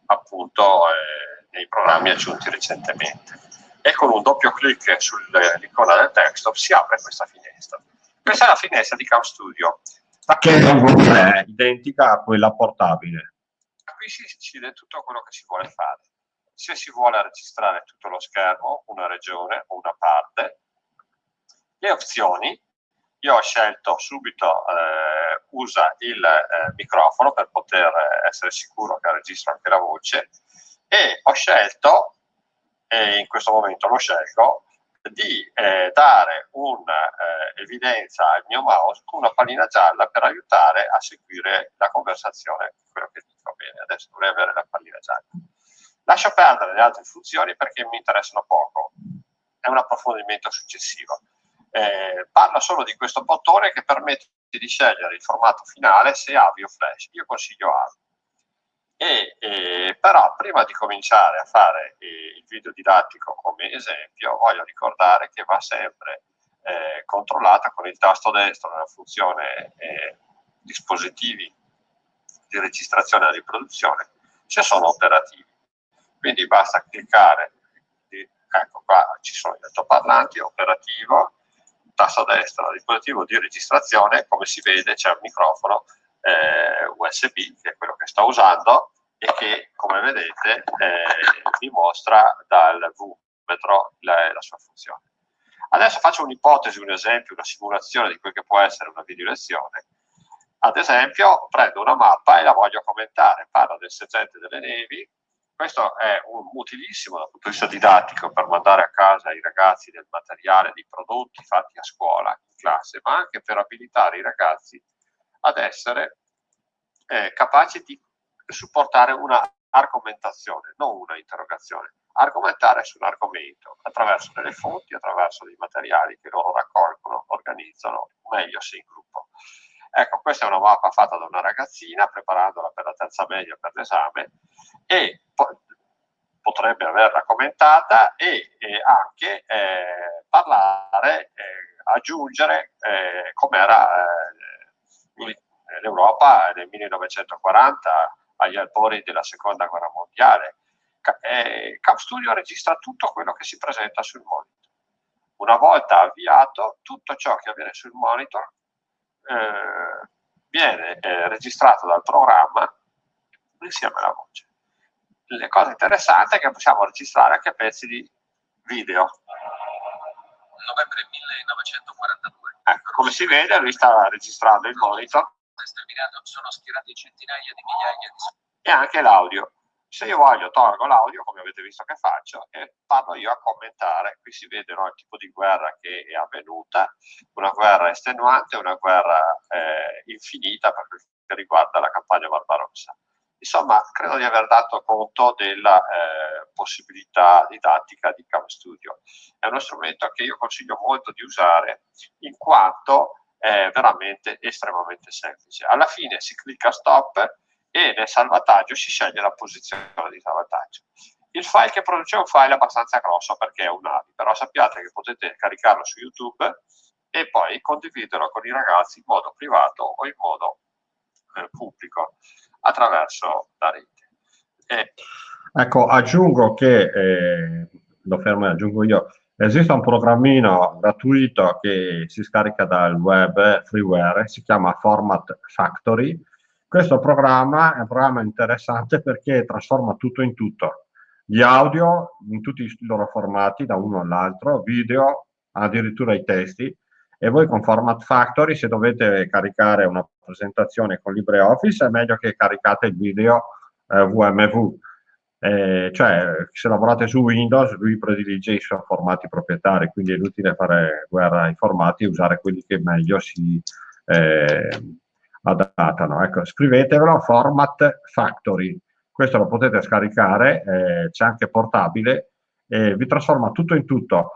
appunto eh, nei programmi aggiunti recentemente. E con un doppio clic sull'icona del desktop si apre questa finestra. Questa è la finestra di Cam Studio che è identica a quella portabile. Qui si decide tutto quello che si vuole fare. Se si vuole registrare tutto lo schermo, una regione o una parte, le opzioni, io ho scelto subito eh, usa il eh, microfono per poter essere sicuro che registra anche la voce e ho scelto, e in questo momento lo scelgo, di eh, dare un'evidenza eh, al mio mouse con una pallina gialla per aiutare a seguire la conversazione, quello che dico bene, adesso dovrei avere la pallina gialla. Lascio perdere le altre funzioni perché mi interessano poco, è un approfondimento successivo. Eh, parlo solo di questo bottone che permette di scegliere il formato finale se AVI o Flash. Io consiglio AVI. E, e, però prima di cominciare a fare eh, il video didattico come esempio voglio ricordare che va sempre eh, controllata con il tasto destro nella funzione eh, dispositivi di registrazione e riproduzione se sono operativi quindi basta cliccare ecco qua ci sono gli altoparlanti operativo tasto destra dispositivo di registrazione come si vede c'è un microfono eh, USB, che è quello che sto usando, e che, come vedete, eh, vi mostra dal V-metro la, la, sua funzione. Adesso faccio un'ipotesi, un esempio, una simulazione di quel che può essere una video lezione. Ad esempio, prendo una mappa e la voglio commentare, parlo del sergente delle nevi, questo è un, utilissimo dal punto di vista didattico per mandare a casa i ragazzi del materiale, dei prodotti fatti a scuola, in classe, ma anche per abilitare i ragazzi ad essere eh, capaci di supportare una argomentazione, non una interrogazione. Argomentare su un argomento attraverso delle fonti, attraverso dei materiali che loro raccolgono, organizzano, meglio se in gruppo. Ecco, questa è una mappa fatta da una ragazzina preparandola per la terza media per l'esame e po potrebbe averla commentata e, e anche eh, parlare, eh, aggiungere eh, com'era eh, l'Europa nel 1940 agli albori della seconda guerra mondiale. Eh, Cap Studio registra tutto quello che si presenta sul monitor. Una volta avviato, tutto ciò che avviene sul monitor eh, viene eh, registrato dal programma insieme alla voce. Le cose interessanti è che possiamo registrare anche pezzi di video. Novembre 1942. Ecco, come si vede, lui sta registrando il monitor sono schierati centinaia di migliaia di e anche l'audio. Se io voglio tolgo l'audio, come avete visto che faccio, e vado io a commentare. Qui si vede no, il tipo di guerra che è avvenuta, una guerra estenuante, una guerra eh, infinita per quel che riguarda la campagna Barbarossa. Insomma, credo di aver dato conto della eh, possibilità didattica di Cam Studio. È uno strumento che io consiglio molto di usare in quanto è veramente estremamente semplice. Alla fine si clicca stop e nel salvataggio si sceglie la posizione di salvataggio. Il file che produce è un file abbastanza grosso perché è un AVI, però sappiate che potete caricarlo su YouTube e poi condividerlo con i ragazzi in modo privato o in modo eh, pubblico attraverso la rete. E... Ecco, aggiungo che, eh, lo fermo e aggiungo io, Esiste un programmino gratuito che si scarica dal web freeware, si chiama Format Factory. Questo programma è un programma interessante perché trasforma tutto in tutto. Gli audio in tutti i loro formati, da uno all'altro, video, addirittura i testi. E voi con Format Factory, se dovete caricare una presentazione con LibreOffice, è meglio che caricate il video eh, VMV eh, cioè, se lavorate su Windows, lui predilige i suoi formati proprietari, quindi è inutile fare guerra ai formati e usare quelli che meglio si eh, adattano. Ecco, scrivetevelo Format Factory. Questo lo potete scaricare, eh, c'è anche portabile, e vi trasforma tutto in tutto.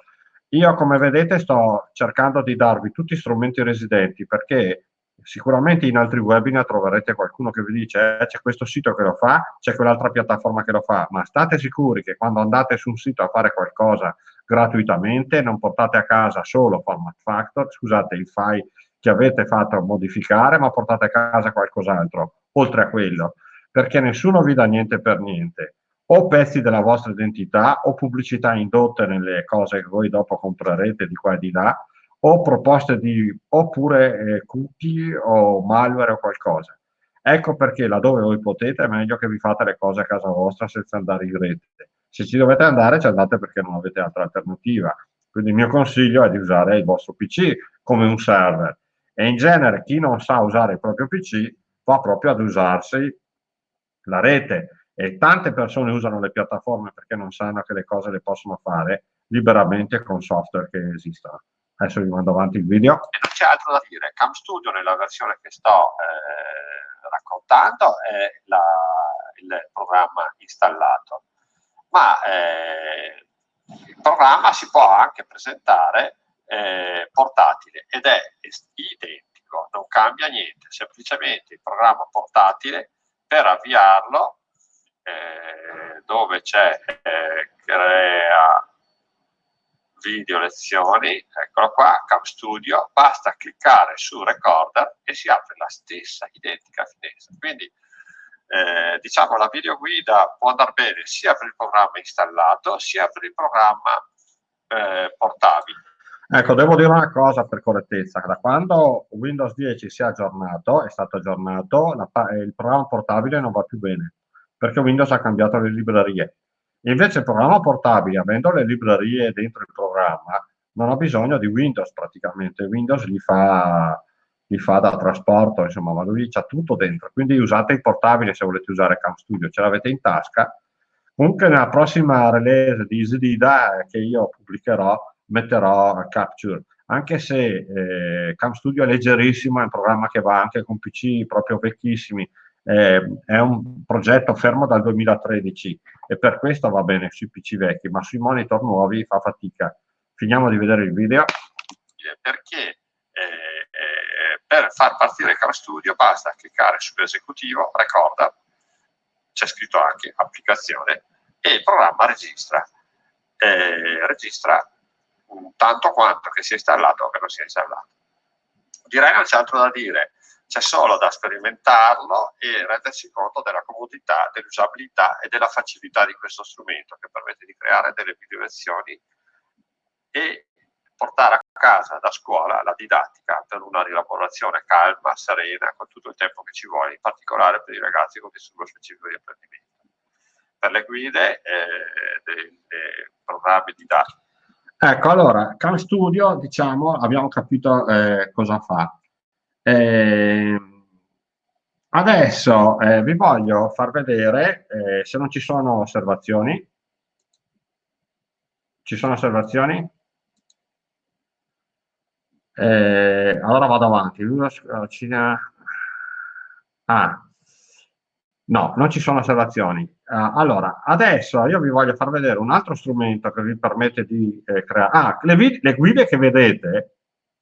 Io, come vedete, sto cercando di darvi tutti strumenti residenti perché sicuramente in altri webinar troverete qualcuno che vi dice eh, c'è questo sito che lo fa, c'è quell'altra piattaforma che lo fa, ma state sicuri che quando andate su un sito a fare qualcosa gratuitamente non portate a casa solo Format Factor, scusate il file che avete fatto modificare, ma portate a casa qualcos'altro, oltre a quello, perché nessuno vi dà niente per niente, o pezzi della vostra identità o pubblicità indotte nelle cose che voi dopo comprerete di qua e di là, o proposte di oppure eh, cookie o malware o qualcosa. Ecco perché laddove voi potete è meglio che vi fate le cose a casa vostra senza andare in rete. Se ci dovete andare ci andate perché non avete altra alternativa. Quindi il mio consiglio è di usare il vostro PC come un server. E in genere chi non sa usare il proprio PC va proprio ad usarsi la rete. E tante persone usano le piattaforme perché non sanno che le cose le possono fare liberamente con software che esistono. Adesso vi mando avanti il video. E non c'è altro da dire. CamStudio nella versione che sto eh, raccontando è la, il programma installato, ma eh, il programma si può anche presentare eh, portatile ed è identico, non cambia niente, semplicemente il programma portatile per avviarlo eh, dove c'è eh, crea video lezioni, eccolo qua, Cam Studio, basta cliccare su Recorder e si apre la stessa identica finestra. Quindi eh, diciamo la videoguida può andare bene sia per il programma installato sia per il programma eh, portabile. Ecco, devo dire una cosa per correttezza, da quando Windows 10 si è aggiornato, è stato aggiornato, la, il programma portabile non va più bene, perché Windows ha cambiato le librerie. Invece il programma portabile, avendo le librerie dentro il programma, non ha bisogno di Windows praticamente, Windows li fa, li fa da trasporto, insomma, ma lui c'ha tutto dentro, quindi usate il portabile se volete usare Cam Studio, ce l'avete in tasca. Comunque nella prossima release di EasyDida che io pubblicherò, metterò Capture, anche se eh, Cam Studio è leggerissimo, è un programma che va anche con PC proprio vecchissimi, eh, è un progetto fermo dal 2013 e per questo va bene sui PC vecchi, ma sui monitor nuovi fa fatica. Finiamo di vedere il video. Perché eh, per far partire Car Studio basta cliccare sull'esecutivo, ricorda, c'è scritto anche applicazione, e il programma registra. Eh, registra tanto quanto che sia installato o che non sia installato. Direi non c'è altro da dire c'è solo da sperimentarlo e rendersi conto della comodità, dell'usabilità e della facilità di questo strumento che permette di creare delle video lezioni e portare a casa da scuola la didattica per una rielaborazione calma, serena, con tutto il tempo che ci vuole, in particolare per i ragazzi con disturbo specifico di apprendimento. Per le guide eh, dei, dei programmi didattici. Ecco, allora, Cam Studio, diciamo, abbiamo capito eh, cosa fa. Eh, adesso eh, vi voglio far vedere, eh, se non ci sono osservazioni, ci sono osservazioni? Eh, allora vado avanti. Ah, no, non ci sono osservazioni. Uh, allora, adesso io vi voglio far vedere un altro strumento che vi permette di eh, creare... Ah, le, le guide che vedete,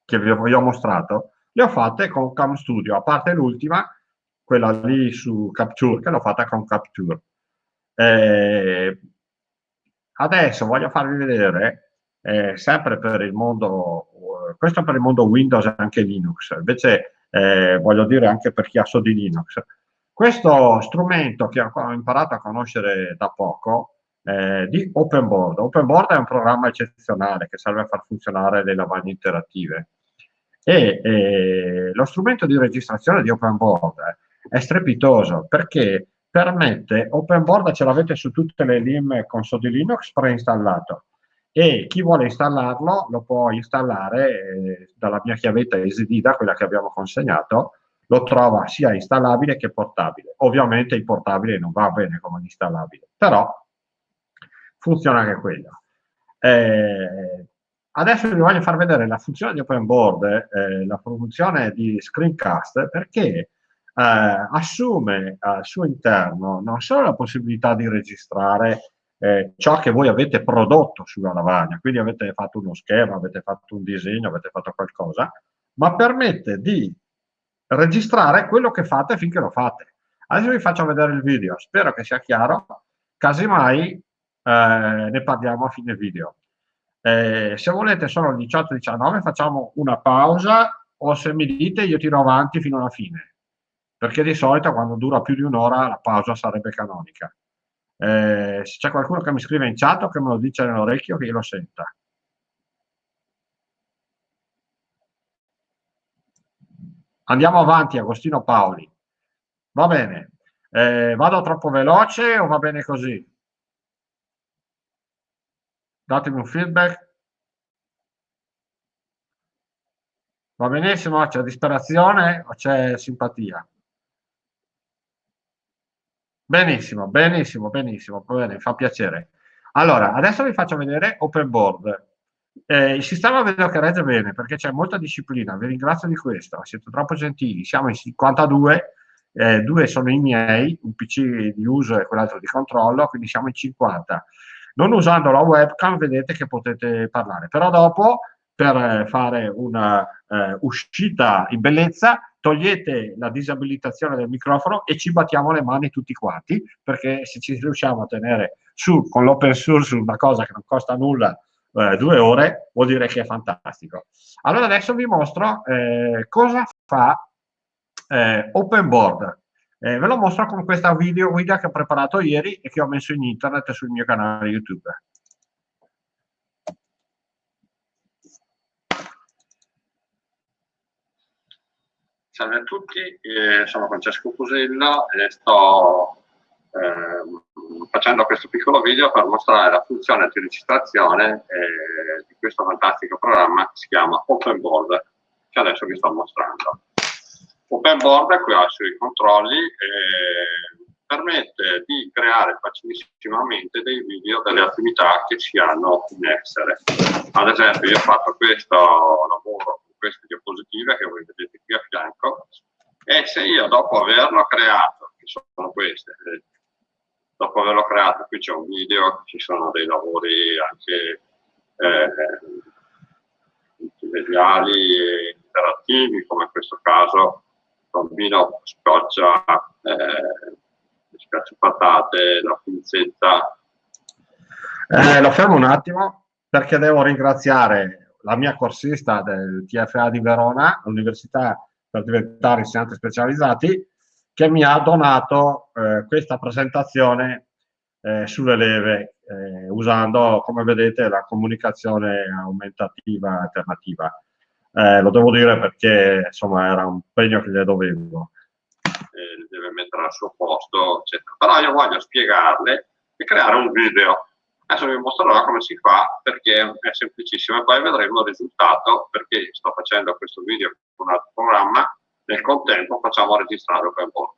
che vi ho mostrato, le ho fatte con Cam Studio, a parte l'ultima, quella lì su Capture, che l'ho fatta con Capture. Eh, adesso voglio farvi vedere, eh, sempre per il mondo, questo per il mondo Windows e anche Linux, invece eh, voglio dire anche per chi ha so di Linux. Questo strumento che ho imparato a conoscere da poco, eh, di OpenBoard. OpenBoard è un programma eccezionale che serve a far funzionare le lavagne interattive e eh, lo strumento di registrazione di OpenBoard è strepitoso perché permette, OpenBoard ce l'avete su tutte le LIM console di Linux preinstallato e chi vuole installarlo lo può installare eh, dalla mia chiavetta EasyDida, quella che abbiamo consegnato, lo trova sia installabile che portabile. Ovviamente il portabile non va bene come l'installabile, però funziona anche quello. Eh, Adesso vi voglio far vedere la funzione di OpenBoard, eh, la funzione di screencast, perché eh, assume al suo interno non solo la possibilità di registrare eh, ciò che voi avete prodotto sulla lavagna, quindi avete fatto uno schema, avete fatto un disegno, avete fatto qualcosa, ma permette di registrare quello che fate finché lo fate. Adesso vi faccio vedere il video, spero che sia chiaro, casomai eh, ne parliamo a fine video. Eh, se volete sono le 18-19 facciamo una pausa o se mi dite io tiro avanti fino alla fine perché di solito quando dura più di un'ora la pausa sarebbe canonica eh, se c'è qualcuno che mi scrive in chat o che me lo dice nell'orecchio che io lo senta andiamo avanti Agostino Paoli va bene eh, vado troppo veloce o va bene così datemi un feedback. Va benissimo, c'è disperazione o c'è simpatia? Benissimo, benissimo, benissimo, bene, fa piacere. Allora, adesso vi faccio vedere Open Board. Eh, il sistema vedo che regge bene perché c'è molta disciplina, vi ringrazio di questo, siete troppo gentili, siamo in 52, eh, due sono i miei, un PC di uso e quell'altro di controllo, quindi siamo in 50. Non usando la webcam vedete che potete parlare, però dopo per eh, fare una eh, uscita in bellezza togliete la disabilitazione del microfono e ci battiamo le mani tutti quanti, perché se ci riusciamo a tenere su con l'open source una cosa che non costa nulla eh, due ore, vuol dire che è fantastico. Allora adesso vi mostro eh, cosa fa eh, Open Board. Eh, ve lo mostro con questa video guida che ho preparato ieri e che ho messo in internet sul mio canale YouTube. Salve a tutti, eh, sono Francesco Cusello e sto eh, facendo questo piccolo video per mostrare la funzione di registrazione eh, di questo fantastico programma che si chiama Open Board, che adesso vi sto mostrando. Open Board qui ha i suoi controlli e permette di creare facilissimamente dei video delle attività che si hanno in essere. Ad esempio io ho fatto questo lavoro queste diapositive che voi vedete qui a fianco e se io dopo averlo creato, che sono queste, dopo averlo creato qui c'è un video, ci sono dei lavori anche eh, e interattivi come in questo caso il bambino scoccia, eh, scoccia patate, la pinzetta. Eh, lo fermo un attimo perché devo ringraziare la mia corsista del TFA di Verona, l'università per diventare insegnanti specializzati, che mi ha donato eh, questa presentazione eh, sulle leve, eh, usando, come vedete, la comunicazione aumentativa alternativa. Eh, lo devo dire perché, insomma, era un impegno che gli dovevo. deve mettere al suo posto, eccetera. Però io voglio spiegarle e creare un video Adesso vi mostrerò come si fa perché è semplicissimo e poi vedremo il risultato perché sto facendo questo video con un altro programma, nel contempo facciamo registrare OpenBoard.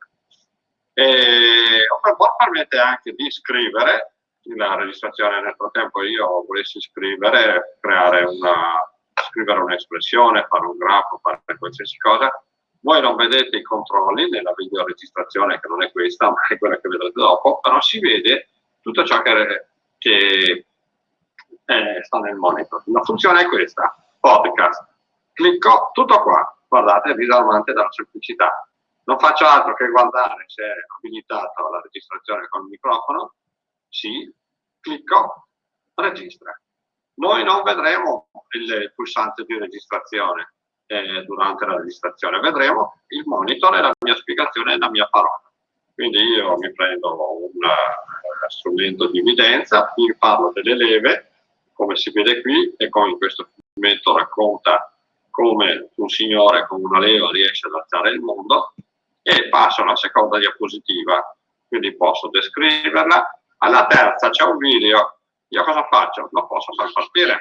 E OpenBoard permette anche di scrivere la registrazione nel frattempo io volessi scrivere, creare una, scrivere un'espressione, fare un grafo, fare qualsiasi cosa, voi non vedete i controlli nella videoregistrazione che non è questa ma è quella che vedrete dopo, però si vede tutto ciò che che eh, sta nel monitor. La funzione è questa, podcast. Clicco tutto qua, guardate, è disarmante dalla semplicità. Non faccio altro che guardare se è abilitato la registrazione con il microfono. Sì, clicco, registra. Noi non vedremo il pulsante di registrazione eh, durante la registrazione, vedremo il monitor e la mia spiegazione e la mia parola. Quindi io mi prendo un uh, strumento di evidenza, vi parlo delle leve, come si vede qui, e con questo fragmento racconta come un signore con una leva riesce ad alzare il mondo, e passo alla seconda diapositiva, quindi posso descriverla. Alla terza c'è un video, io cosa faccio? Lo posso far partire.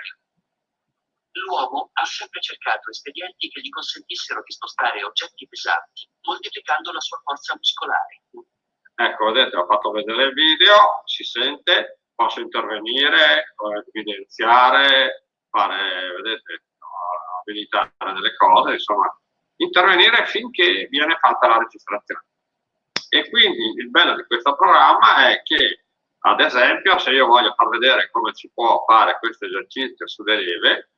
L'uomo ha sempre cercato espedienti che gli consentissero di spostare oggetti pesanti, moltiplicando la sua forza muscolare. Ecco, vedete, ho fatto vedere il video, si sente, posso intervenire, evidenziare, fare, vedete, abilitare delle cose, insomma, intervenire finché viene fatta la registrazione. E quindi il bello di questo programma è che, ad esempio, se io voglio far vedere come si può fare questo esercizio su derive,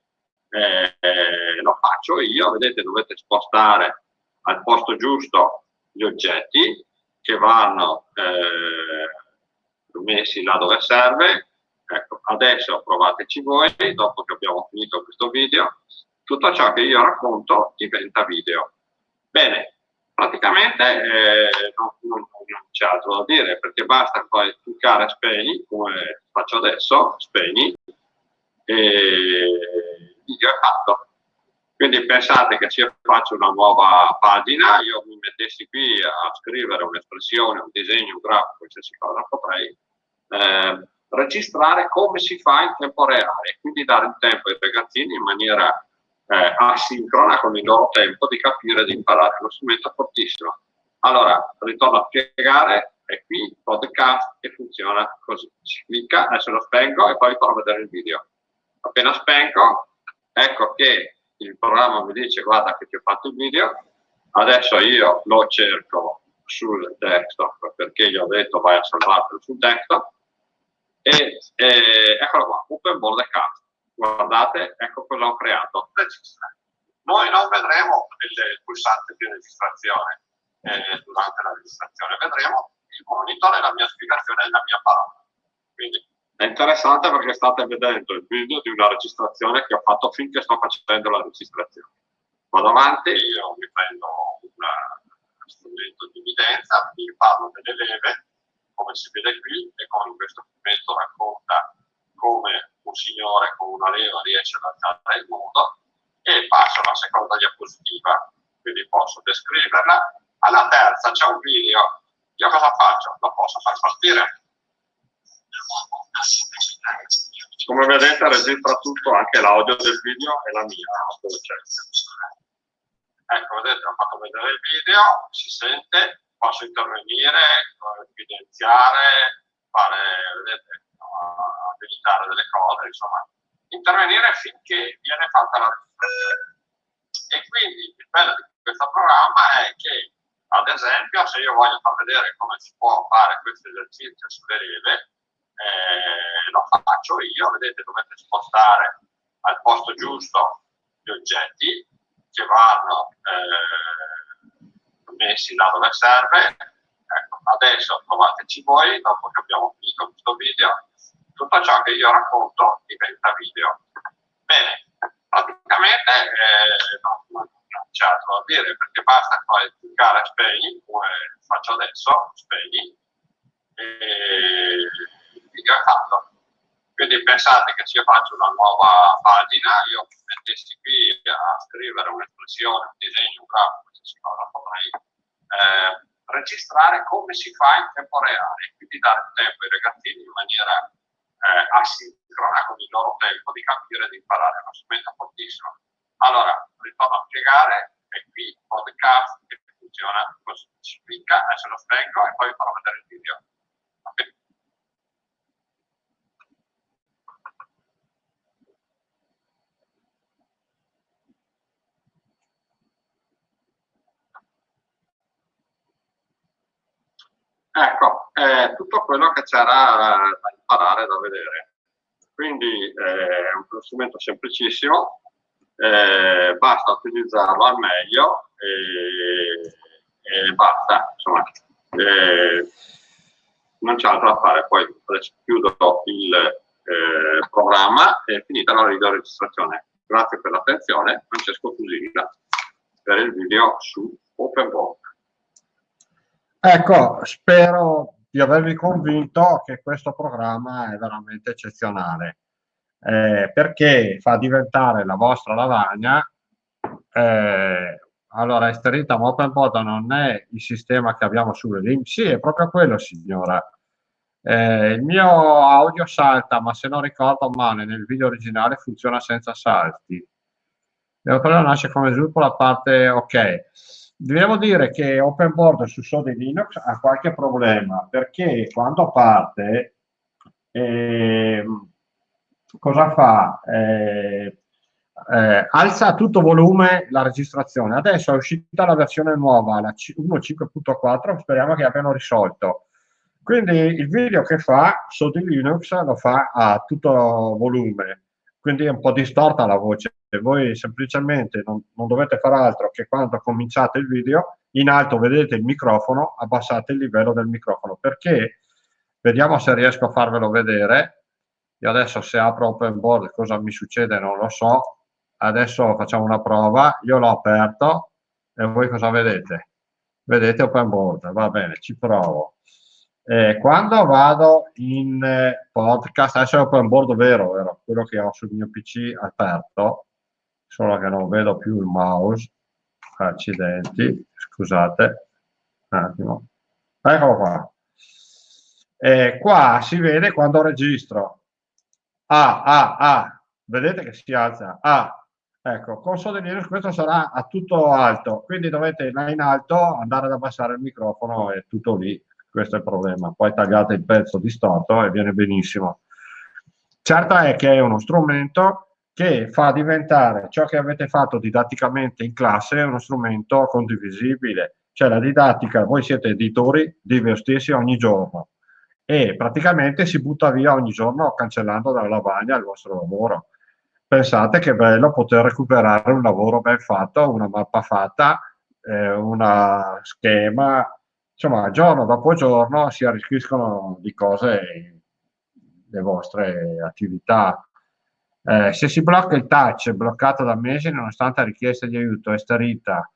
eh, lo faccio io, vedete, dovete spostare al posto giusto gli oggetti, che vanno eh, messi là dove serve. Ecco, adesso provateci voi, dopo che abbiamo finito questo video, tutto ciò che io racconto diventa video. Bene, praticamente eh, non, non, non c'è altro da dire, perché basta poi cliccare spegni, come faccio adesso, spegni, e il video è fatto. Quindi pensate che se io faccio una nuova pagina, io mi mettessi qui a scrivere un'espressione, un disegno, un grafo, qualsiasi cosa, potrei eh, registrare come si fa in tempo reale, quindi dare il tempo ai ragazzini in maniera eh, asincrona con il loro tempo di capire e di imparare. Uno strumento fortissimo. Allora, ritorno a spiegare, è qui podcast e funziona così. Si clicca, adesso lo spengo e poi farò vedere il video. Appena spengo, ecco che il programma mi dice guarda che ti ho fatto il video, adesso io lo cerco sul desktop perché gli ho detto vai a salvarlo sul desktop e, e eccolo qua, open account. Guardate, ecco cosa ho creato. Registra. Noi non vedremo il, pulsante di registrazione eh, durante la registrazione, vedremo il monitor e la mia spiegazione e la mia parola. Quindi è interessante perché state vedendo il video di una registrazione che ho fatto finché sto facendo la registrazione. Vado avanti, io mi prendo un strumento di evidenza, vi parlo delle leve, come si vede qui, e con questo strumento racconta come un signore con una leva riesce ad alzare il mondo e passo alla seconda diapositiva, quindi posso descriverla. Alla terza c'è un video io cosa faccio? Lo posso far partire. Come vedete registra tutto, anche l'audio del video e la mia voce. Ecco, vedete, ho fatto vedere il video, si sente, posso intervenire, evidenziare, fare, vedete, abilitare delle cose, insomma, intervenire finché viene fatta la registrazione. E quindi il bello di questo programma è che ad esempio, se io voglio far vedere come si può fare questo esercizio sulle rive, eh, lo faccio io, vedete, dovete spostare al posto giusto gli oggetti che vanno eh, messi là dove serve. Ecco, adesso provateci voi, dopo che abbiamo finito questo video, tutto ciò che io racconto diventa video. Bene, praticamente eh, non, c'è altro da dire perché basta poi cliccare spegni come faccio adesso, spegni e il video è fatto. Quindi pensate che se io faccio una nuova pagina, io mettessi qui a scrivere un'espressione, un disegno, un grafico, cosa potrei eh, registrare come si fa in tempo reale, quindi dare tempo ai ragazzini in maniera eh, asincrona con il loro tempo di capire e di imparare. È uno strumento fortissimo. Allora, ritorno a spiegare, e qui podcast che funziona così, si clicca, adesso lo spengo e poi vi farò vedere il video. Ecco, è tutto quello che c'era da imparare, da vedere. Quindi eh, è uno strumento semplicissimo, eh, basta utilizzarlo al meglio e, e basta, insomma, eh, non c'è altro da fare. Poi adesso chiudo il eh, programma e finita la video registrazione. Grazie per l'attenzione, Francesco Fusilla per il video su OpenBook. Ecco, spero di avervi convinto che questo programma è veramente eccezionale eh, perché fa diventare la vostra lavagna. Eh, allora Esterita OpenBoda non è il sistema che abbiamo sulle link sì è proprio quello signora. Eh, il mio audio salta ma se non ricordo male nel video originale funziona senza salti. Devo quello nasce come sviluppo la parte ok devo dire che OpenBoard su Sode Linux ha qualche problema perché quando parte eh, cosa fa? Eh, eh, alza a tutto volume la registrazione. Adesso è uscita la versione nuova, la 1.5.4, speriamo che abbiano risolto. Quindi il video che fa sotto Linux lo fa a tutto volume, quindi è un po' distorta la voce. Voi semplicemente non, non dovete fare altro che quando cominciate il video, in alto vedete il microfono, abbassate il livello del microfono. Perché? Vediamo se riesco a farvelo vedere io adesso se apro open board cosa mi succede non lo so. Adesso facciamo una prova. Io l'ho aperto e voi cosa vedete? Vedete open board, va bene, ci provo. Eh, quando vado in eh, podcast, adesso è open board vero, vero, quello che ho sul mio PC aperto, solo che non vedo più il mouse. Accidenti, scusate, un attimo. Eccolo qua. Eh, qua si vede quando registro. A, A, A, vedete che si alza, A, ecco, con Linux questo sarà a tutto alto, quindi dovete là in alto andare ad abbassare il microfono e tutto lì, questo è il problema. Poi tagliate il pezzo distorto e viene benissimo. Certo è che è uno strumento che fa diventare ciò che avete fatto didatticamente in classe uno strumento condivisibile. Cioè la didattica, voi siete editori di voi stessi ogni giorno e praticamente si butta via ogni giorno cancellando dalla lavagna il vostro lavoro. Pensate che bello poter recuperare un lavoro ben fatto, una mappa fatta, eh, una schema, insomma, giorno dopo giorno si arricchiscono di cose le vostre attività. Eh, se si blocca il touch bloccato da mesi nonostante la richiesta di aiuto è starita,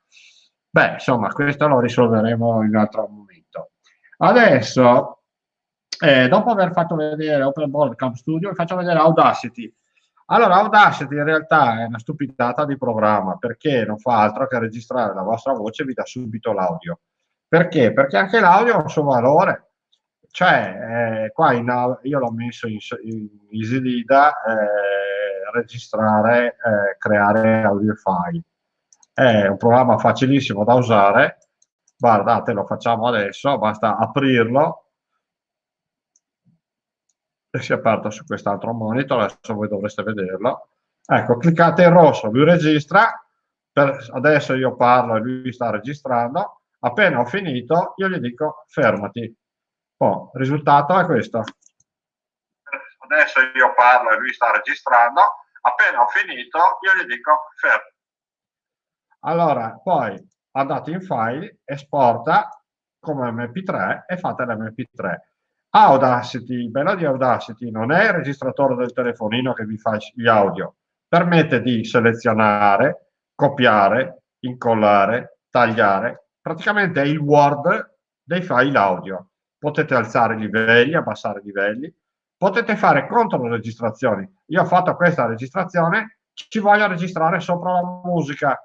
beh, insomma, questo lo risolveremo in un altro momento. Adesso, eh, dopo aver fatto vedere Open Board Camp Studio, vi faccio vedere Audacity. Allora, Audacity in realtà è una stupidata di programma perché non fa altro che registrare la vostra voce e vi dà subito l'audio. Perché? Perché anche l'audio ha un suo valore. Cioè, eh, qua in, io l'ho messo in, in EasyLida, eh, registrare, eh, creare audio file. È un programma facilissimo da usare. Guardate, lo facciamo adesso, basta aprirlo e si è aperto su quest'altro monitor, adesso voi dovreste vederlo. Ecco, cliccate in rosso, lui registra, per, adesso io parlo e lui sta registrando, appena ho finito io gli dico fermati. Oh, il risultato è questo. Adesso io parlo e lui sta registrando, appena ho finito io gli dico fermati. Allora, poi andate in file, esporta come mp3 e fate l'mp3 Audacity, il bello di Audacity non è il registratore del telefonino che vi fa gli audio, permette di selezionare, copiare, incollare, tagliare, praticamente è il Word dei file audio. Potete alzare i livelli, abbassare i livelli, potete fare controregistrazioni. Io ho fatto questa registrazione, ci voglio registrare sopra la musica.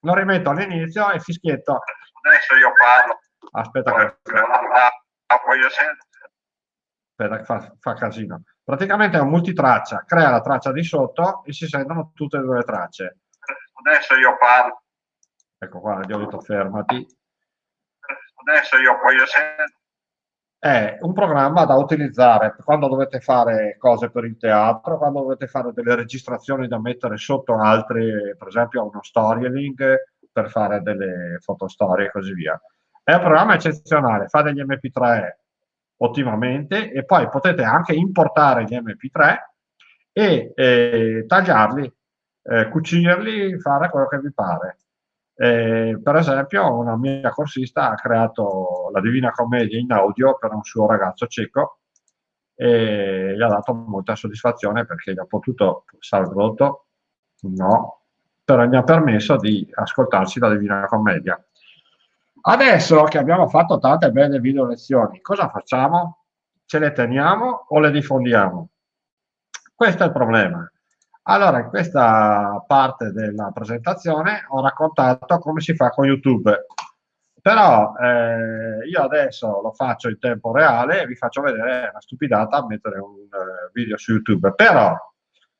Lo rimetto all'inizio e fischietto. Adesso io parlo. Aspetta che... Aspetta, fa, fa casino. Praticamente è un multitraccia, crea la traccia di sotto e si sentono tutte e due le tracce. Adesso io parlo. Ecco qua, gli ho detto fermati. Adesso io voglio sentire. È un programma da utilizzare quando dovete fare cose per il teatro, quando dovete fare delle registrazioni da mettere sotto altri, per esempio uno storytelling per fare delle fotostorie e così via. È un programma eccezionale, fa degli MP3 ottimamente e poi potete anche importare gli MP3 e eh, tagliarli, eh, cucirli, fare quello che vi pare. Eh, per esempio, una mia corsista ha creato la Divina Commedia in audio per un suo ragazzo cieco e gli ha dato molta soddisfazione perché gli ha potuto salvo no, però gli ha permesso di ascoltarsi la Divina Commedia. Adesso che abbiamo fatto tante belle video lezioni, cosa facciamo? Ce le teniamo o le diffondiamo? Questo è il problema. Allora, in questa parte della presentazione ho raccontato come si fa con YouTube. Però eh, io adesso lo faccio in tempo reale e vi faccio vedere una stupidata a mettere un uh, video su YouTube. Però,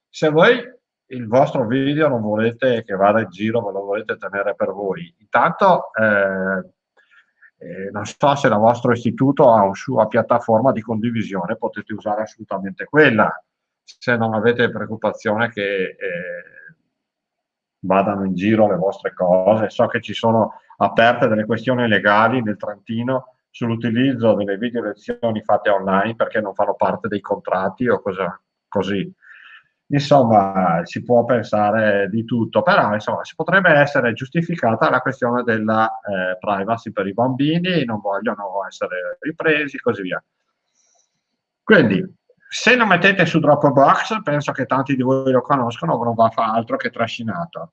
se voi il vostro video non volete che vada in giro, ve lo volete tenere per voi. Intanto, eh, eh, non so se il vostro istituto ha una sua piattaforma di condivisione, potete usare assolutamente quella, se non avete preoccupazione che eh, vadano in giro le vostre cose. So che ci sono aperte delle questioni legali nel Trentino sull'utilizzo delle video lezioni fatte online perché non fanno parte dei contratti o cosa così insomma si può pensare di tutto, però insomma si potrebbe essere giustificata la questione della eh, privacy per i bambini, non vogliono essere ripresi così via. Quindi se lo mettete su Dropbox, penso che tanti di voi lo conoscono, non va a fare altro che trascinato.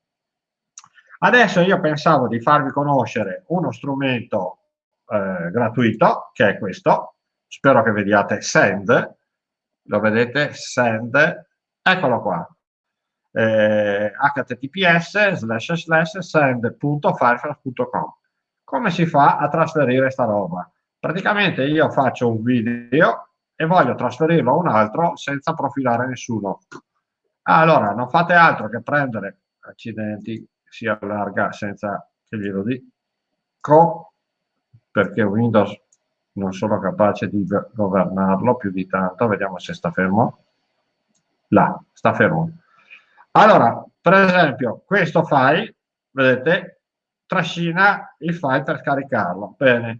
Adesso io pensavo di farvi conoscere uno strumento eh, gratuito, che è questo, spero che vediate Send, lo vedete? Send, Eccolo qua. Eh, https slash slash send.firefox.com come si fa a trasferire sta roba? Praticamente io faccio un video e voglio trasferirlo a un altro senza profilare nessuno. Allora, non fate altro che prendere, accidenti, si allarga senza che glielo dico, perché Windows non sono capace di governarlo più di tanto, vediamo se sta fermo. Là, sta fermo. Allora, per esempio, questo file, vedete, trascina il file per scaricarlo. Bene,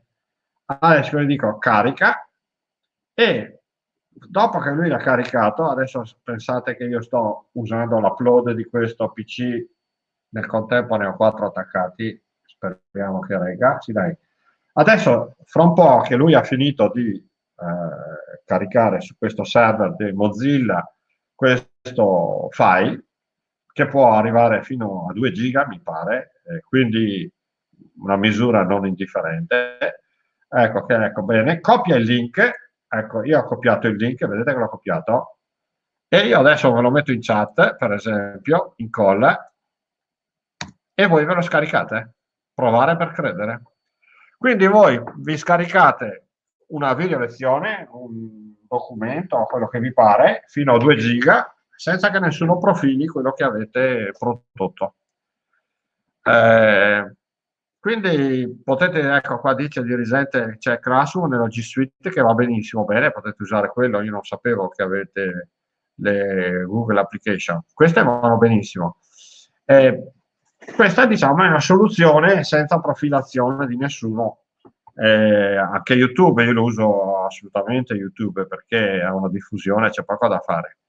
adesso gli dico carica e dopo che lui l'ha caricato, adesso pensate che io sto usando l'upload di questo PC, nel contempo ne ho quattro attaccati, speriamo che regga, sì dai. Adesso, fra un po' che lui ha finito di eh, caricare su questo server di Mozilla questo file, che può arrivare fino a 2 giga, mi pare, eh, quindi una misura non indifferente. Ecco, che ecco bene, copia il link Ecco, io ho copiato il link, vedete che l'ho copiato? E io adesso ve lo metto in chat, per esempio, in call, e voi ve lo scaricate. Provare per credere. Quindi voi vi scaricate una video lezione, un documento quello che vi pare, fino a 2 giga, senza che nessuno profili quello che avete prodotto. Eh, quindi potete, ecco qua dice il dirigente, c'è Classroom nella G Suite che va benissimo, bene, potete usare quello, io non sapevo che avete le Google Application, queste vanno benissimo. Eh, questa diciamo è una soluzione senza profilazione di nessuno, eh, anche YouTube, io lo uso assolutamente YouTube perché ha una diffusione, c'è poco da fare,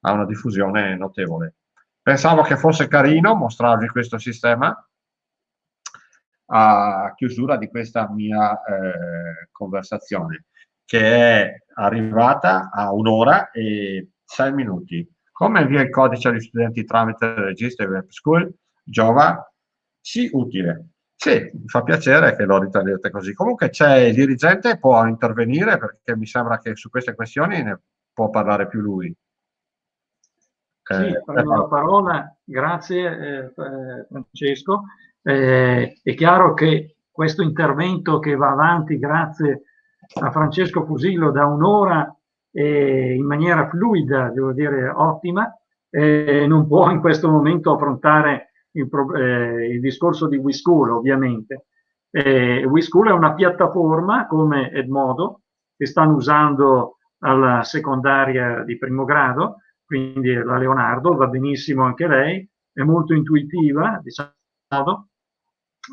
ha una diffusione notevole. Pensavo che fosse carino mostrarvi questo sistema, a chiusura di questa mia eh, conversazione, che è arrivata a un'ora e sei minuti. Come invia il codice agli studenti tramite il registro Web School? Java? Sì, utile. Sì, mi fa piacere che lo ritenete così. Comunque c'è il dirigente, può intervenire perché mi sembra che su queste questioni ne può parlare più lui. Sì, eh, prendo la parola, grazie eh, eh Francesco. Eh, è chiaro che questo intervento che va avanti grazie a Francesco Fusillo da un'ora eh, in maniera fluida, devo dire ottima, eh, non può in questo momento affrontare il, eh, il discorso di WeSchool ovviamente. Eh, WeSchool è una piattaforma come Edmodo che stanno usando alla secondaria di primo grado, quindi la Leonardo, va benissimo anche lei, è molto intuitiva, diciamo,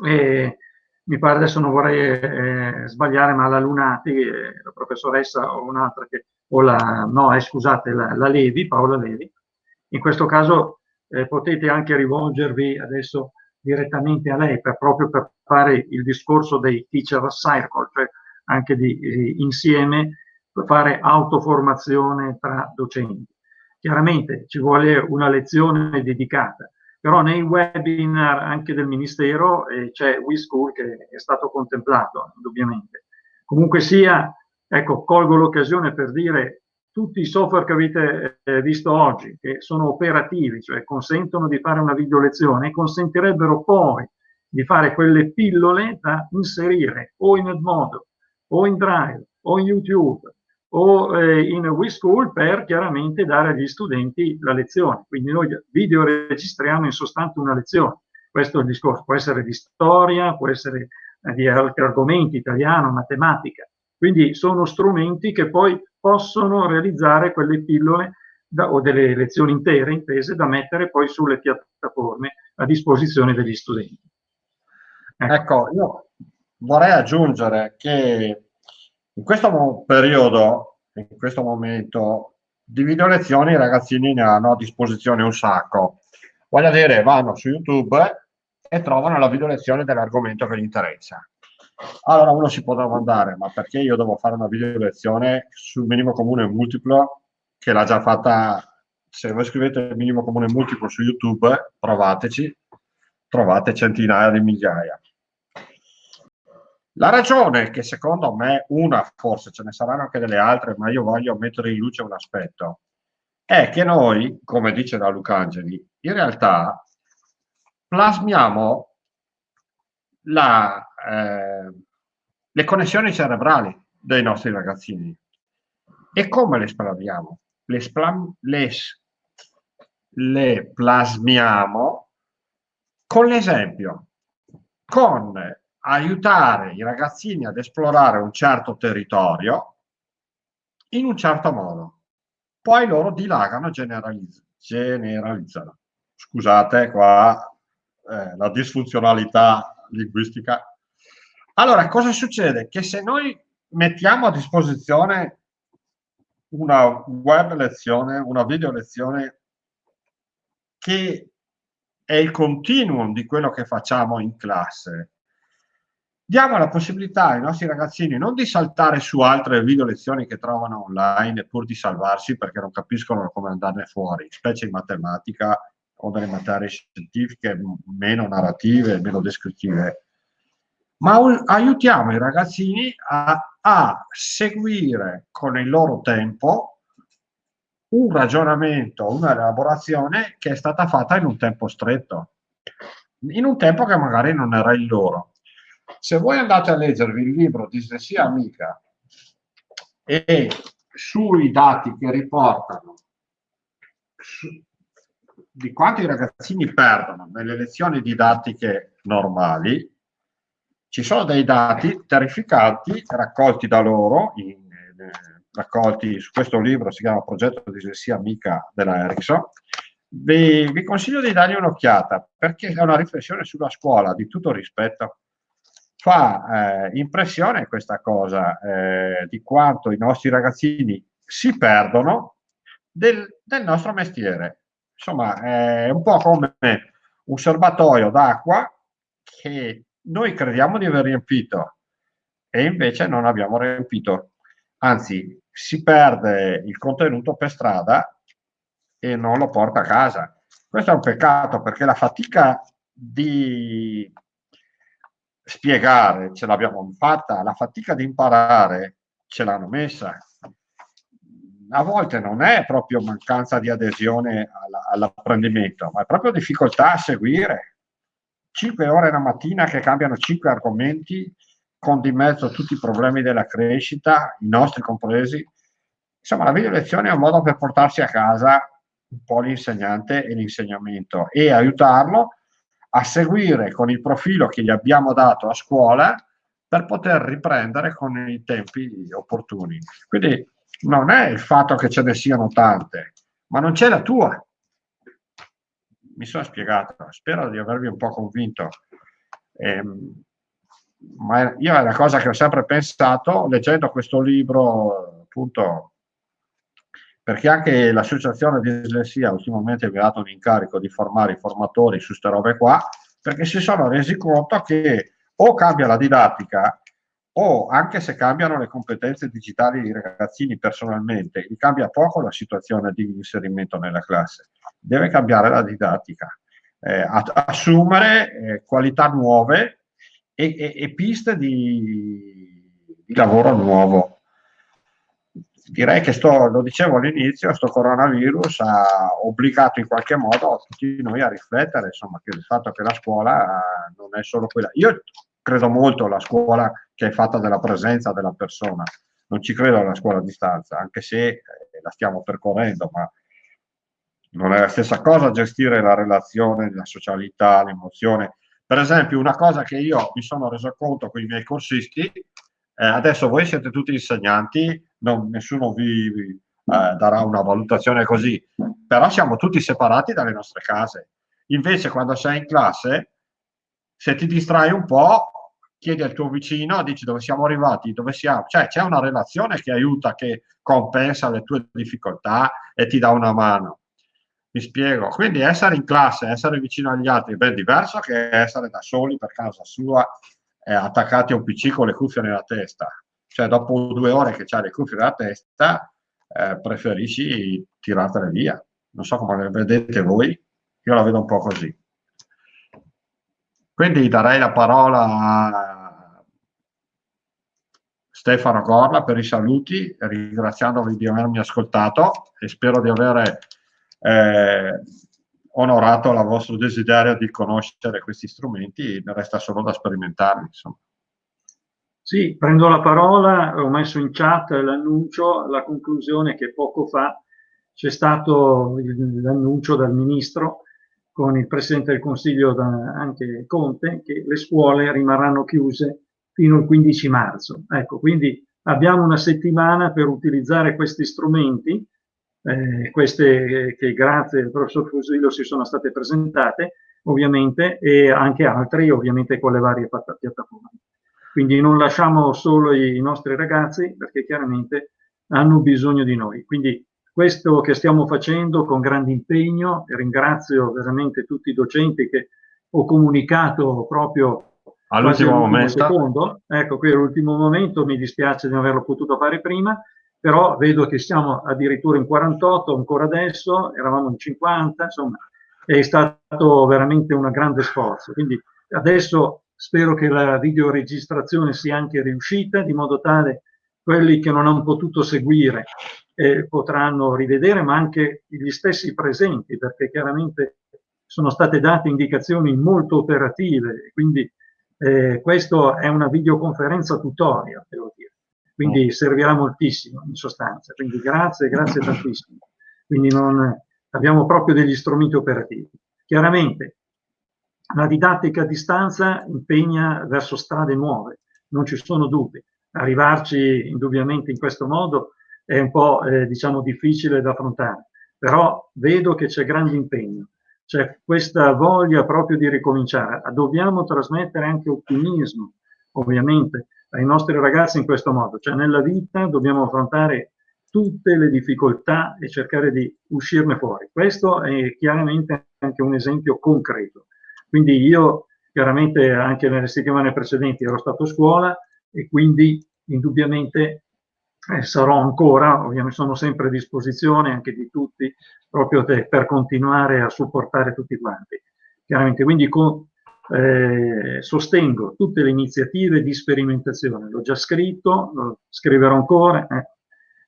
e mi pare adesso non vorrei eh, sbagliare, ma la Lunati, eh, la professoressa o un'altra che, o la, no, eh, scusate, la, la, Levi, Paola Levi, in questo caso eh, potete anche rivolgervi adesso direttamente a lei per, proprio per fare il discorso dei teacher circle, cioè anche di eh, insieme fare autoformazione tra docenti. Chiaramente ci vuole una lezione dedicata, però nei webinar anche del Ministero eh, c'è WeSchool che è stato contemplato, indubbiamente. Comunque sia, ecco, colgo l'occasione per dire tutti i software che avete eh, visto oggi, che sono operativi, cioè consentono di fare una video lezione, consentirebbero poi di fare quelle pillole da inserire o in Edmodo, o in Drive, o in YouTube, o eh, in WeSchool per chiaramente dare agli studenti la lezione. Quindi noi video registriamo in sostanza una lezione. Questo è il discorso, può essere di storia, può essere eh, di altri argomenti, italiano, matematica. Quindi sono strumenti che poi possono realizzare quelle pillole da, o delle lezioni intere intese da mettere poi sulle piattaforme a disposizione degli studenti. Ecco, ecco io vorrei aggiungere che in questo periodo, in questo momento, di video lezioni i ragazzini ne hanno a disposizione un sacco. Voglio dire, vanno su YouTube e trovano la video lezione dell'argomento che gli interessa. Allora uno si può domandare, ma perché io devo fare una video lezione sul minimo comune multiplo che l'ha già fatta, se voi scrivete minimo comune multiplo su YouTube, provateci, trovate centinaia di migliaia. La ragione che secondo me, una forse ce ne saranno anche delle altre, ma io voglio mettere in luce un aspetto, è che noi, come dice da Lucangeli, in realtà plasmiamo la, eh, le connessioni cerebrali dei nostri ragazzini. E come le plasmiamo? Le, splam, le, le plasmiamo con l'esempio, con aiutare i ragazzini ad esplorare un certo territorio in un certo modo. Poi loro dilagano, generalizz generalizzano. Scusate qua eh, la disfunzionalità linguistica. Allora, cosa succede? Che se noi mettiamo a disposizione una web lezione, una video lezione che è il continuum di quello che facciamo in classe, diamo la possibilità ai nostri ragazzini non di saltare su altre video lezioni che trovano online pur di salvarsi perché non capiscono come andarne fuori, specie in matematica o delle materie scientifiche meno narrative, meno descrittive, ma aiutiamo i ragazzini a, a seguire con il loro tempo un ragionamento, una elaborazione che è stata fatta in un tempo stretto, in un tempo che magari non era il loro. Se voi andate a leggervi il libro Dislessia Amica e sui dati che riportano su, di quanto i ragazzini perdono nelle lezioni didattiche normali, ci sono dei dati terrificanti raccolti da loro, in, eh, raccolti su questo libro, si chiama Progetto Dislessia Amica della Ericsson, vi, vi consiglio di dargli un'occhiata perché è una riflessione sulla scuola di tutto rispetto fa eh, impressione questa cosa eh, di quanto i nostri ragazzini si perdono del, del, nostro mestiere. Insomma, è un po' come un serbatoio d'acqua che noi crediamo di aver riempito e invece non abbiamo riempito. Anzi, si perde il contenuto per strada e non lo porta a casa. Questo è un peccato perché la fatica di spiegare ce l'abbiamo fatta, la fatica di imparare ce l'hanno messa. A volte non è proprio mancanza di adesione all'apprendimento, ma è proprio difficoltà a seguire. Cinque ore la mattina che cambiano cinque argomenti, con di mezzo tutti i problemi della crescita, i nostri compresi. Insomma, la video lezione è un modo per portarsi a casa un po' l'insegnante e l'insegnamento e aiutarlo a seguire con il profilo che gli abbiamo dato a scuola per poter riprendere con i tempi opportuni. Quindi non è il fatto che ce ne siano tante, ma non c'è la tua. Mi sono spiegato, spero di avervi un po' convinto. Eh, ma io è la cosa che ho sempre pensato leggendo questo libro, appunto, perché anche l'associazione di dislessia ultimamente mi ha dato un incarico di formare i formatori su queste robe qua, perché si sono resi conto che o cambia la didattica o anche se cambiano le competenze digitali dei ragazzini personalmente, cambia poco la situazione di inserimento nella classe. Deve cambiare la didattica, eh, assumere eh, qualità nuove e, e, e piste di, di lavoro nuovo direi che sto, lo dicevo all'inizio, questo coronavirus ha obbligato in qualche modo tutti noi a riflettere, insomma, che il fatto che la scuola non è solo quella. Io credo molto alla scuola che è fatta della presenza della persona, non ci credo alla scuola a distanza, anche se eh, la stiamo percorrendo, ma non è la stessa cosa gestire la relazione, la socialità, l'emozione. Per esempio, una cosa che io mi sono reso conto con i miei corsisti, eh, adesso voi siete tutti insegnanti, non, nessuno vi, eh, darà una valutazione così, però siamo tutti separati dalle nostre case. Invece quando sei in classe, se ti distrai un po', chiedi al tuo vicino, dici dove siamo arrivati, dove siamo, cioè c'è una relazione che aiuta, che compensa le tue difficoltà e ti dà una mano. Mi spiego, quindi essere in classe, essere vicino agli altri è ben diverso che essere da soli per casa sua eh, attaccati a un PC con le cuffie nella testa. Cioè, dopo due ore che c'hai le cuffie nella testa, eh, preferisci tirartele via. Non so come le vedete voi, io la vedo un po' così. Quindi darei la parola a Stefano Gorla per i saluti, ringraziandovi di avermi ascoltato e spero di avere eh, onorato la vostro desiderio di conoscere questi strumenti, resta solo da sperimentarli. Insomma. Sì, prendo la parola, ho messo in chat l'annuncio, la conclusione che poco fa c'è stato l'annuncio dal Ministro con il Presidente del Consiglio anche Conte che le scuole rimarranno chiuse fino al 15 marzo. Ecco, quindi abbiamo una settimana per utilizzare questi strumenti, eh, queste che grazie al professor Fusillo si sono state presentate, ovviamente, e anche altri, ovviamente, con le varie piattaforme. Quindi non lasciamo solo i nostri ragazzi, perché chiaramente hanno bisogno di noi. Quindi questo che stiamo facendo con grande impegno, ringrazio veramente tutti i docenti che ho comunicato proprio all'ultimo momento. Ecco, qui l'ultimo momento, mi dispiace di non averlo potuto fare prima, però vedo che siamo addirittura in 48, ancora adesso, eravamo in 50, insomma, è stato veramente un grande sforzo. Quindi adesso spero che la videoregistrazione sia anche riuscita, di modo tale quelli che non hanno potuto seguire eh, potranno rivedere, ma anche gli stessi presenti, perché chiaramente sono state date indicazioni molto operative, quindi eh, questa è una videoconferenza tutorial, devo dire, quindi servirà moltissimo in sostanza, quindi grazie, grazie tantissimo. Quindi non, abbiamo proprio degli strumenti operativi. Chiaramente la didattica a distanza impegna verso strade nuove, non ci sono dubbi. Arrivarci indubbiamente in questo modo è un po' eh, diciamo difficile da affrontare, però vedo che c'è grande impegno, c'è questa voglia proprio di ricominciare. Dobbiamo trasmettere anche ottimismo, ovviamente, ai nostri ragazzi in questo modo, cioè nella vita dobbiamo affrontare tutte le difficoltà e cercare di uscirne fuori. Questo è chiaramente anche un esempio concreto. Quindi io chiaramente anche nelle settimane precedenti ero stato a scuola e quindi indubbiamente eh, sarò ancora, ovviamente sono sempre a disposizione anche di tutti proprio te, per continuare a supportare tutti quanti. Chiaramente quindi con, eh, sostengo tutte le iniziative di sperimentazione, l'ho già scritto, lo scriverò ancora, eh,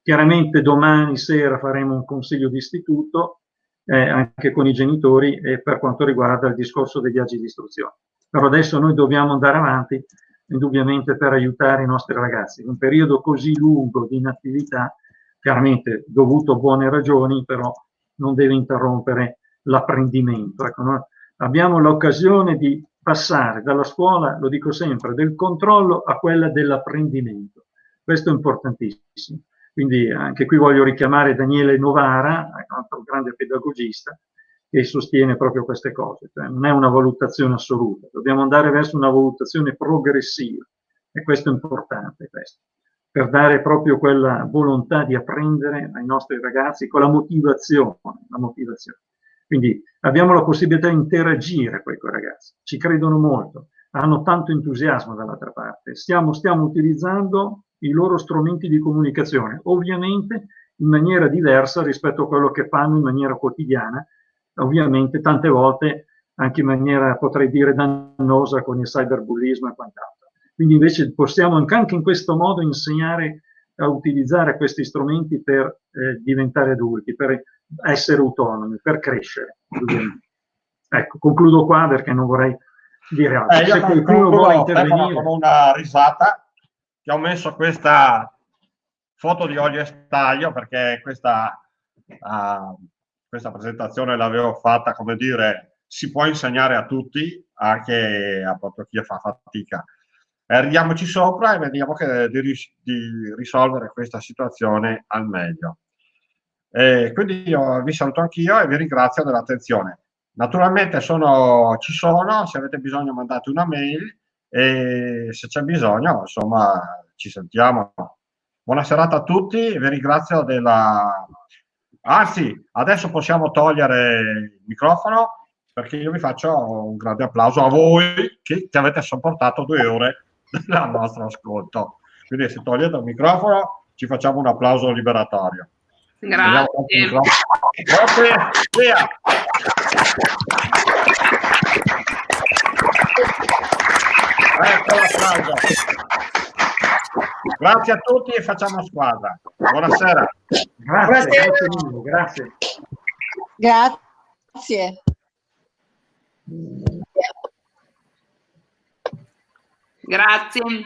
Chiaramente domani sera faremo un consiglio di istituto eh, anche con i genitori eh, per quanto riguarda il discorso dei viaggi di istruzione. Però adesso noi dobbiamo andare avanti indubbiamente per aiutare i nostri ragazzi. In un periodo così lungo di inattività, chiaramente dovuto a buone ragioni, però non deve interrompere l'apprendimento. Ecco, no? Abbiamo l'occasione di passare dalla scuola, lo dico sempre, del controllo a quella dell'apprendimento. Questo è importantissimo. Quindi anche qui voglio richiamare Daniele Novara, un altro grande pedagogista, che sostiene proprio queste cose. Cioè non è una valutazione assoluta, dobbiamo andare verso una valutazione progressiva e questo è importante, questo, per dare proprio quella volontà di apprendere ai nostri ragazzi con la motivazione. La motivazione. Quindi abbiamo la possibilità di interagire con i ragazzi, ci credono molto, hanno tanto entusiasmo dall'altra parte. Stiamo, stiamo utilizzando i loro strumenti di comunicazione, ovviamente in maniera diversa rispetto a quello che fanno in maniera quotidiana, ovviamente tante volte anche in maniera, potrei dire, dannosa con il cyberbullismo e quant'altro. Quindi invece possiamo anche in questo modo insegnare a utilizzare questi strumenti per eh, diventare adulti, per essere autonomi, per crescere. Ecco, concludo qua perché non vorrei dire altro. Eh, Se qualcuno vuole intervenire... Con una risata che ho messo questa foto di olio e staglio perché questa, uh, questa presentazione l'avevo fatta, come dire, si può insegnare a tutti, anche a proprio chi fa fatica. Eh, ridiamoci sopra e vediamo che, di, di, risolvere questa situazione al meglio. E quindi io vi saluto anch'io e vi ringrazio dell'attenzione. Naturalmente sono, ci sono, se avete bisogno mandate una mail e se c'è bisogno, insomma, ci sentiamo. Buona serata a tutti, vi ringrazio della... Anzi, adesso possiamo togliere il microfono perché io vi faccio un grande applauso a voi che, che avete sopportato due ore del nostro ascolto. Quindi se togliete il microfono ci facciamo un applauso liberatorio. Grazie. Grazie. Ecco l'applauso. Grazie a tutti e facciamo squadra. Buonasera. Grazie, grazie. Grazie. grazie. Grazie.